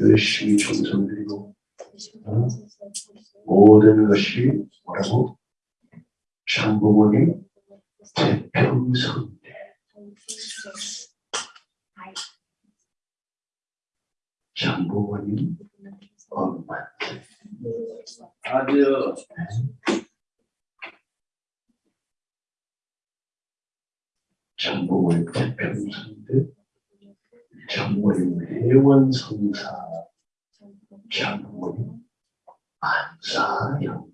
열심히 총선드리고 어, 모든 것이 뭐라고 장부모님 태평성대 장부모님 엄마 아주 장부모님 태평성대 장모님 회원성사 장모님 안사형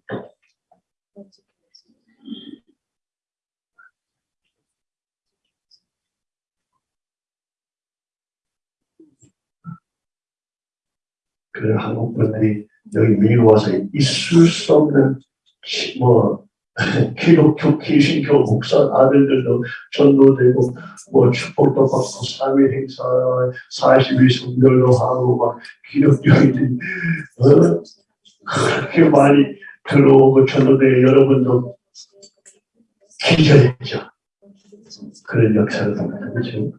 그 한국 분들이 여기 미국 와서 있을 수 없는 시- 뭐 기독교 기신교 목사 아들들도 전도되고 뭐 축복도 받고 3일 행사 40일 성결도 하고 막 기독교인들이 어? 그렇게 많이 들어오고 전도돼 여러분도 기절했죠 그런 역사를 그렇죠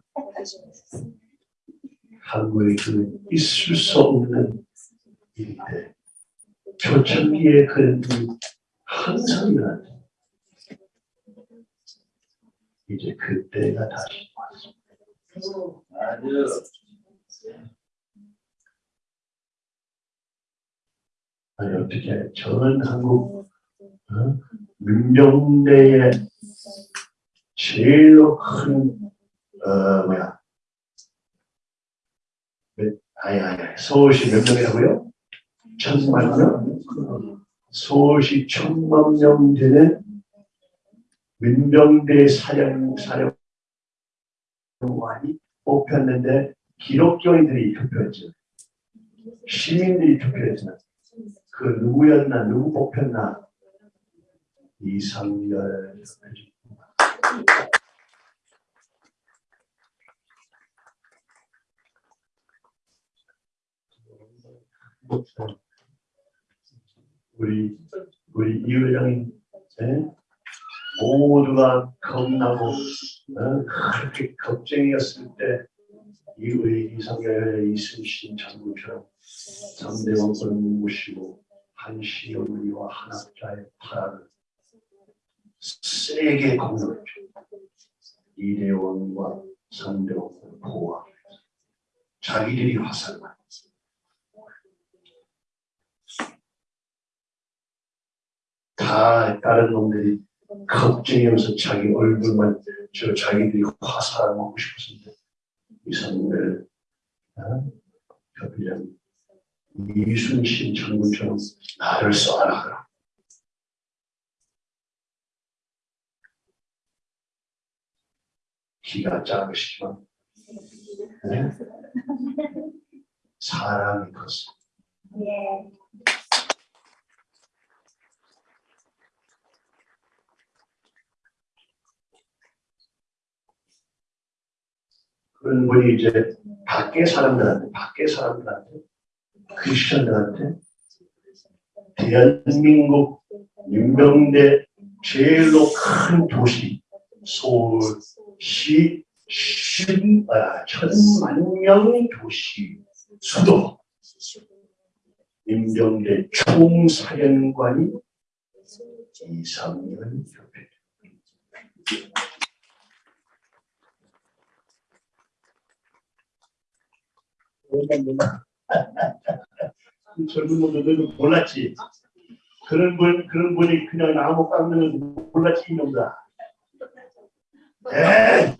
한국에 그 있을 수 없는 일인데 초창기에 그런 일이 항상 일어났죠. 이제 그때가 다시 왔습니다. 아니 어떻게 전 한국 어? 민병대의 제일로 큰 어, 뭐야 몇, 아니 아니 서울시 몇 명이라고요? 천만 명? 서울시 천만 명 되는 민병대 사령 사령관이 뽑혔는데 기록교인들이 투표했죠. 시민들이 투표했죠. 그 누구였나 누구 뽑혔나 이상열 우리 우리 이 회장이 예? 모두가 겁나고 어? 그렇게 걱정이었을 때 이 우리 이상열 이순신 장군처럼 삼대 왕권을 모시고 한시 어머니와 한학자의 파란을 세게 공격했죠. 이대왕과 삼대왕을 보호하기 위해서 자기들이 화살만 다 다른 놈들이 걱정하면서 자기 얼굴만 저 자기들이 화살을 먹고 싶었는데 이상을 협의장 이순신 장군처럼 나를 쏴라 키가 작으시지만 네? 사랑이 컸어 예. 그런 분이 이제 밖에 사람들한테 밖에 사람들한테 크리스천들한테 대한민국 윤명대 제일로 큰 도시 서울시 십, 아, 천만 명 도시 수도 임병대 총사령관이 이상현 협회 젊은 놈들은 몰랐지. 그런 분, 그런 분이 그냥 나무 깎는 몰랐지, 이놈다. 에이!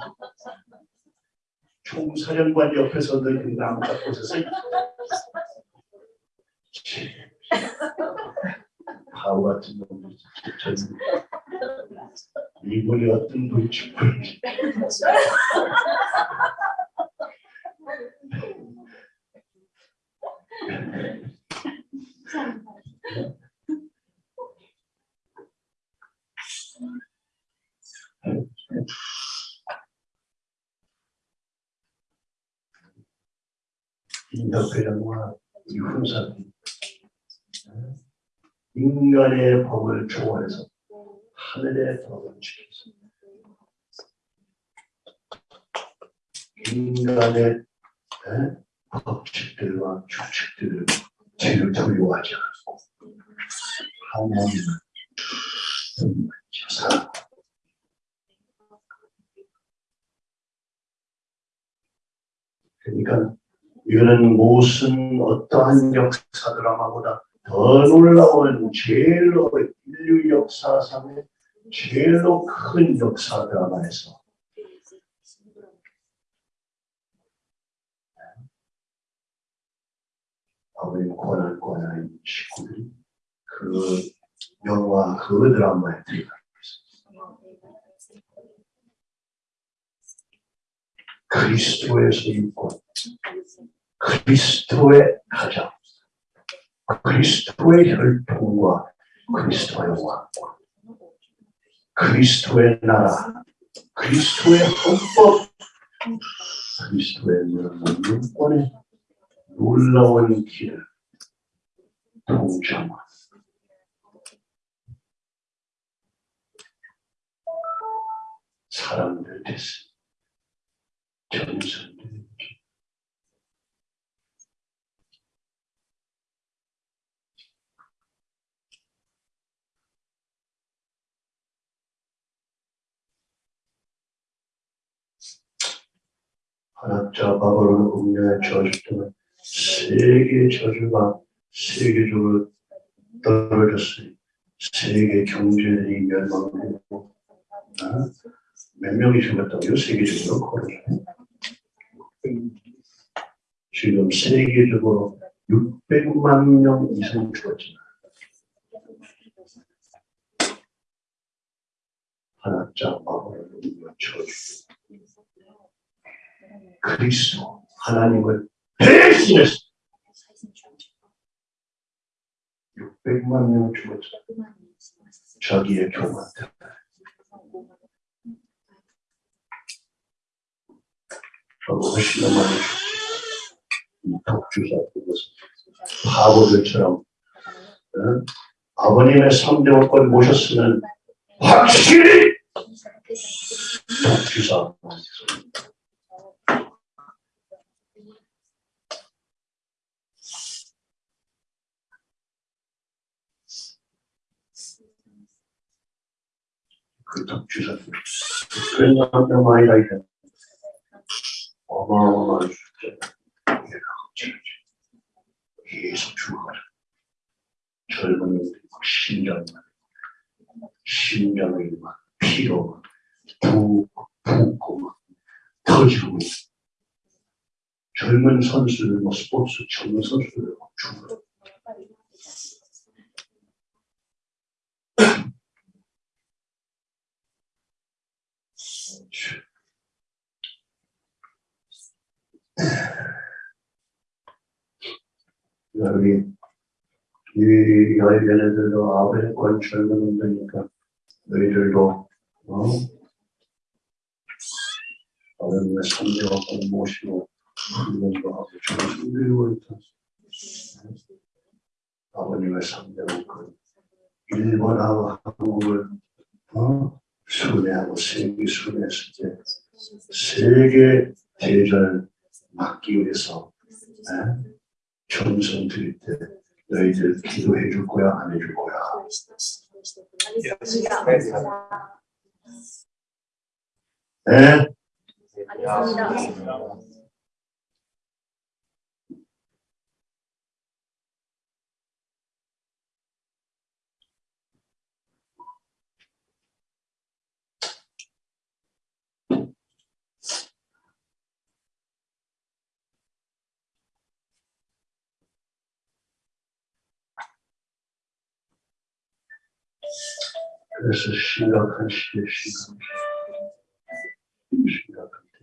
총사령관 옆에서 너희 나무 깎고 있었어. 치. 바보 같은 놈들. 젊은 이분이 어떤 분이 죽을 지. 인혁회장과 이 훈사들이 인간의 법을 초월해서 하늘의 법을 지켜서 인간의 에? 법칙들과 규칙들을 뒤를 두려워하지 않고 하나님을 사랑 그러니까 이거는 무슨 어떠한 역사 드라마보다 더 놀라운 제일로 인류 역사상의 제일로 큰 역사 드라마에서 아버님 고난 고난인 식구들이? 그 영화 그 드라마에 들어가 그리스도에서 있고 그리스도의 가정, 그리스도의 혈통과 그리스도의 왕국, 그리스도의 나라, 그리스도의 헌법, 그리스도의 문권의 놀라운 길을 동정한 사람들 됐습니다. 정선들 한학자 바벨론 국내의 저주 때문에 세계 저주가 세계적으로 떨어졌어요. 세계 경제들이 멸망되고 어? 몇 명이 죽었다고요? 세계적으로 코로나 지금 세계적으로 600만 명 이상 죽었잖아. 하나짜 마음을 외쳐주고 그리스도 하나님을 대신해서 600만 명 죽었잖아. 자기의 교만 때문에. 훨씬 더 많이 죽지. 이 독주사 그것은 바보들처럼 어? 아버님의 3대 원권 모셨으면 확실히 독주사 그 독주사 그런 사람 아니라 이게 어마어마한 숫자 계속 죽어가라 젊은 놈들이 막 심장이 막 심장이 막 피로 막 부, 붓고 막 터지고 젊은 선수들 뭐 스포츠 젊은 선수들 막 죽어 우리 이 여인들도 아버지권 젊은 놈들이니까 너희들도 어? 아버님의 삼대원권 모시고 훈련도 하고 정신들고 있다. 아버님의 삼대원권 일본하고 한국을 어? 순회하고 세계 순회했을 때 세계 대전을 막기 위해서 에? 정성 드릴 때 너희들 기도해 줄 거야 안 해 줄 거야 에? 그래서 심각한 시대 심각한 시대 심각한 때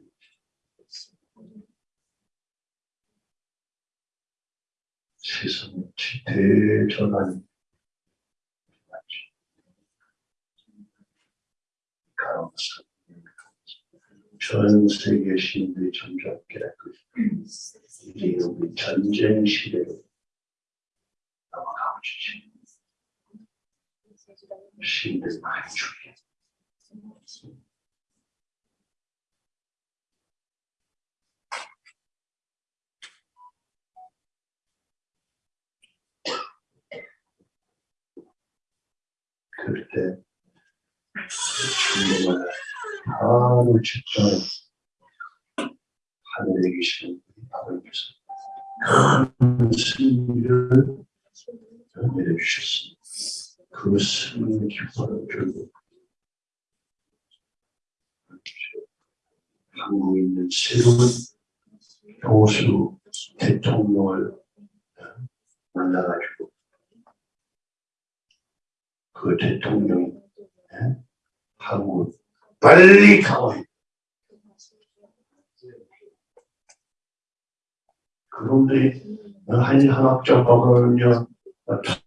세상의 대전환이 전 세계 시민들이 점점 깨닫고 이제 우리 전쟁 시대로 넘어가고 시민 들 많이 죽게 그럴 때 주님을 하루 직전에 하늘에 계신 우리 아버지께서 큰 승리를 내려주셨습니다. 그 승리 기뻐를 들고 한국에 있는 새로운 보수 대통령을 만나가지고 그 대통령이 예? 한국 빨리 가와요. 그놈들이 한 한학자가면요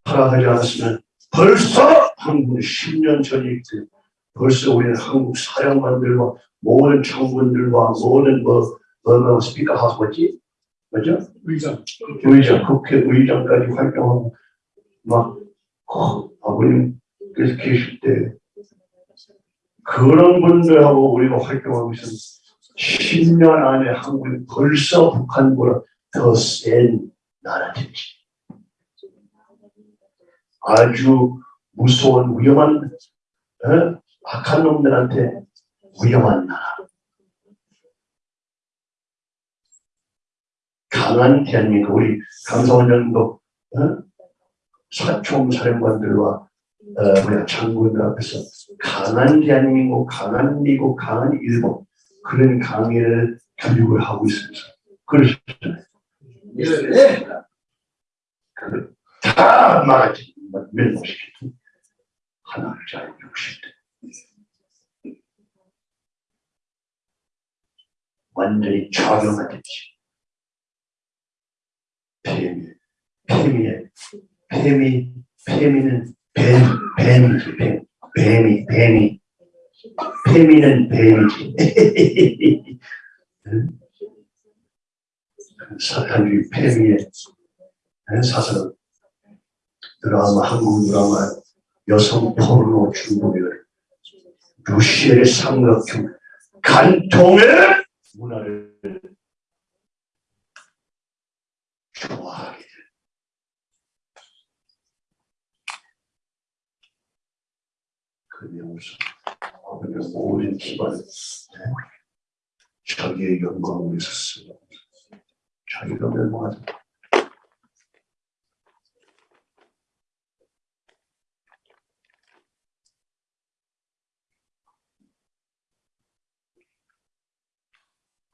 타락하지 않았으면 벌써 한국 10년 전이 그 벌써 우리는 한국 사령관들과 모든 청군들과 모든 뭐, 뭐, 뭐 스피커 하우스 뭐지? 뭐죠? 의장. 의장, 국회 의장까지 활동하고 막 어, 아버님께서 계실 때 그런 분들하고 우리가 활동하고 있으면 10년 안에 한국이 벌써 북한보다 더 센 나라 되지. 아주 무서운 위험한 어? 악한 놈들한테 위험한 나라. 강한 대한민국 우리 강성원 장도 어? 사총 사령관들과 어, 뭐야 장군들 앞에서 강한 대한민국, 강한 미국, 강한 일본 그런 강의를 교육을 하고 있습니다. 그러셨잖아요. 네. 그, 다 말하지 멸망시켰던 하나를 잘 60대 완전히 좌경화됐지. 페미, 페미의 페미, 페미는 뱀, 뱀이지, 뱀, 뱀이, 뱀이. 페미는 뱀이지. 응? 사탄주의 페미의 사설 드라마, 한국 드라마, 여성 포르노 중독을 루시엘의 삼각형 간통의 문화를 좋아하게 돼. 그 명수, 아버지의 모든 기반을 네? 자기의 영광을 위해서 쓰고 자기가 멸망하다.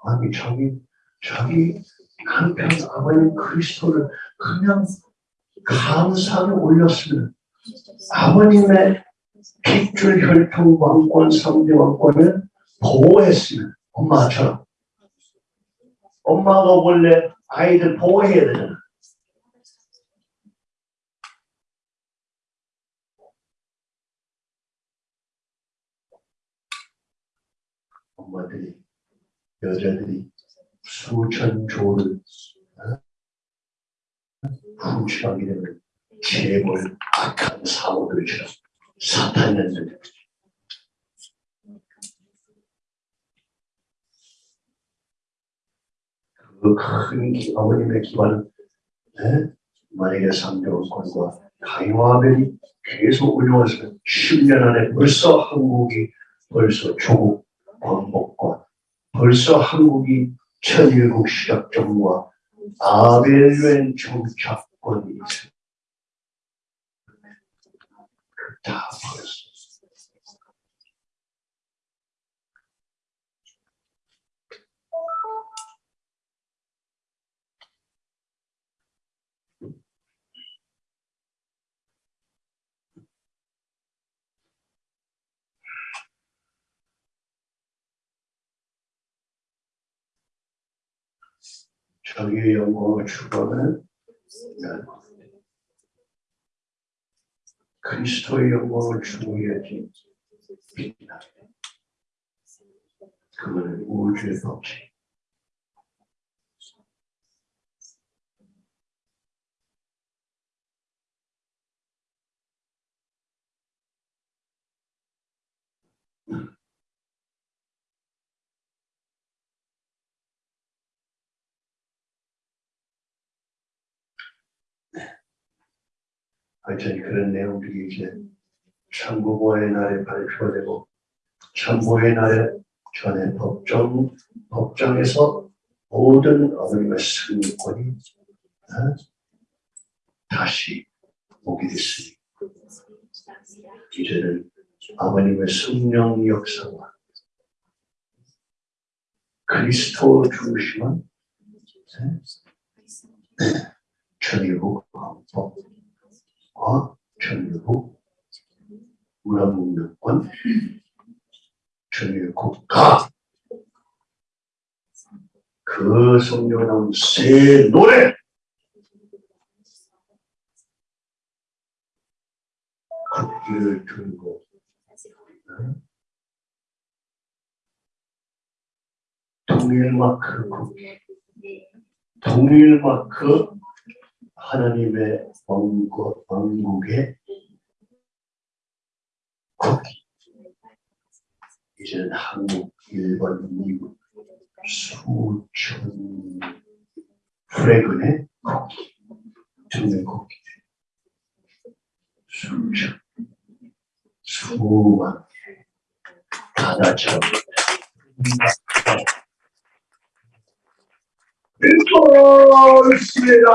아니 자기 자기 한편 아버님 그리스도를 그냥 감사하게 올렸으면 아버님의 핏줄 혈통 왕권 성대 왕권을 보호했으면 엄마처럼. 엄마가 원래 아이들 보호해야 되잖아. 엄마들이 여자들이 수천 조를 어? 훔쳐가게 되면 재벌 악한 사모들처럼 사탄년들 그큰 아버님의 기반은 네? 만약에 삼대원권과 가이와벨이 계속 운영했으면 10년 안에 벌써 한국이 벌써 조국 광복과 벌써 한국이 천일국 시작점과 아벨웬 정착권이 있어요. 다 벌써. 자기의 영광을 추구하는 그리스도의 영광을 추구해야지 빛나. 그거는 우주의 법칙. 하여튼 그런 내용들이 이제 참부보의 날에 발표가 되고 참부의 날에 전에 법정 법정에서 모든 어머님의 승리권이 어? 다시 오게 됐으니 이제는 아버님의 성령 역사와 그리스도 중심은 천일국 헌법 과 천일국 문화문명권 천일국가. 그 성경 나온 새 노래. 국기를 들고 응? 통일 마크. 통일 마크 하나님의 왕국, 왕국의 국기. 이제는 한국, 일본, 미국 수천 프레그의 국기, 정의 국기. 수천, 수만 하나처럼 있습니다.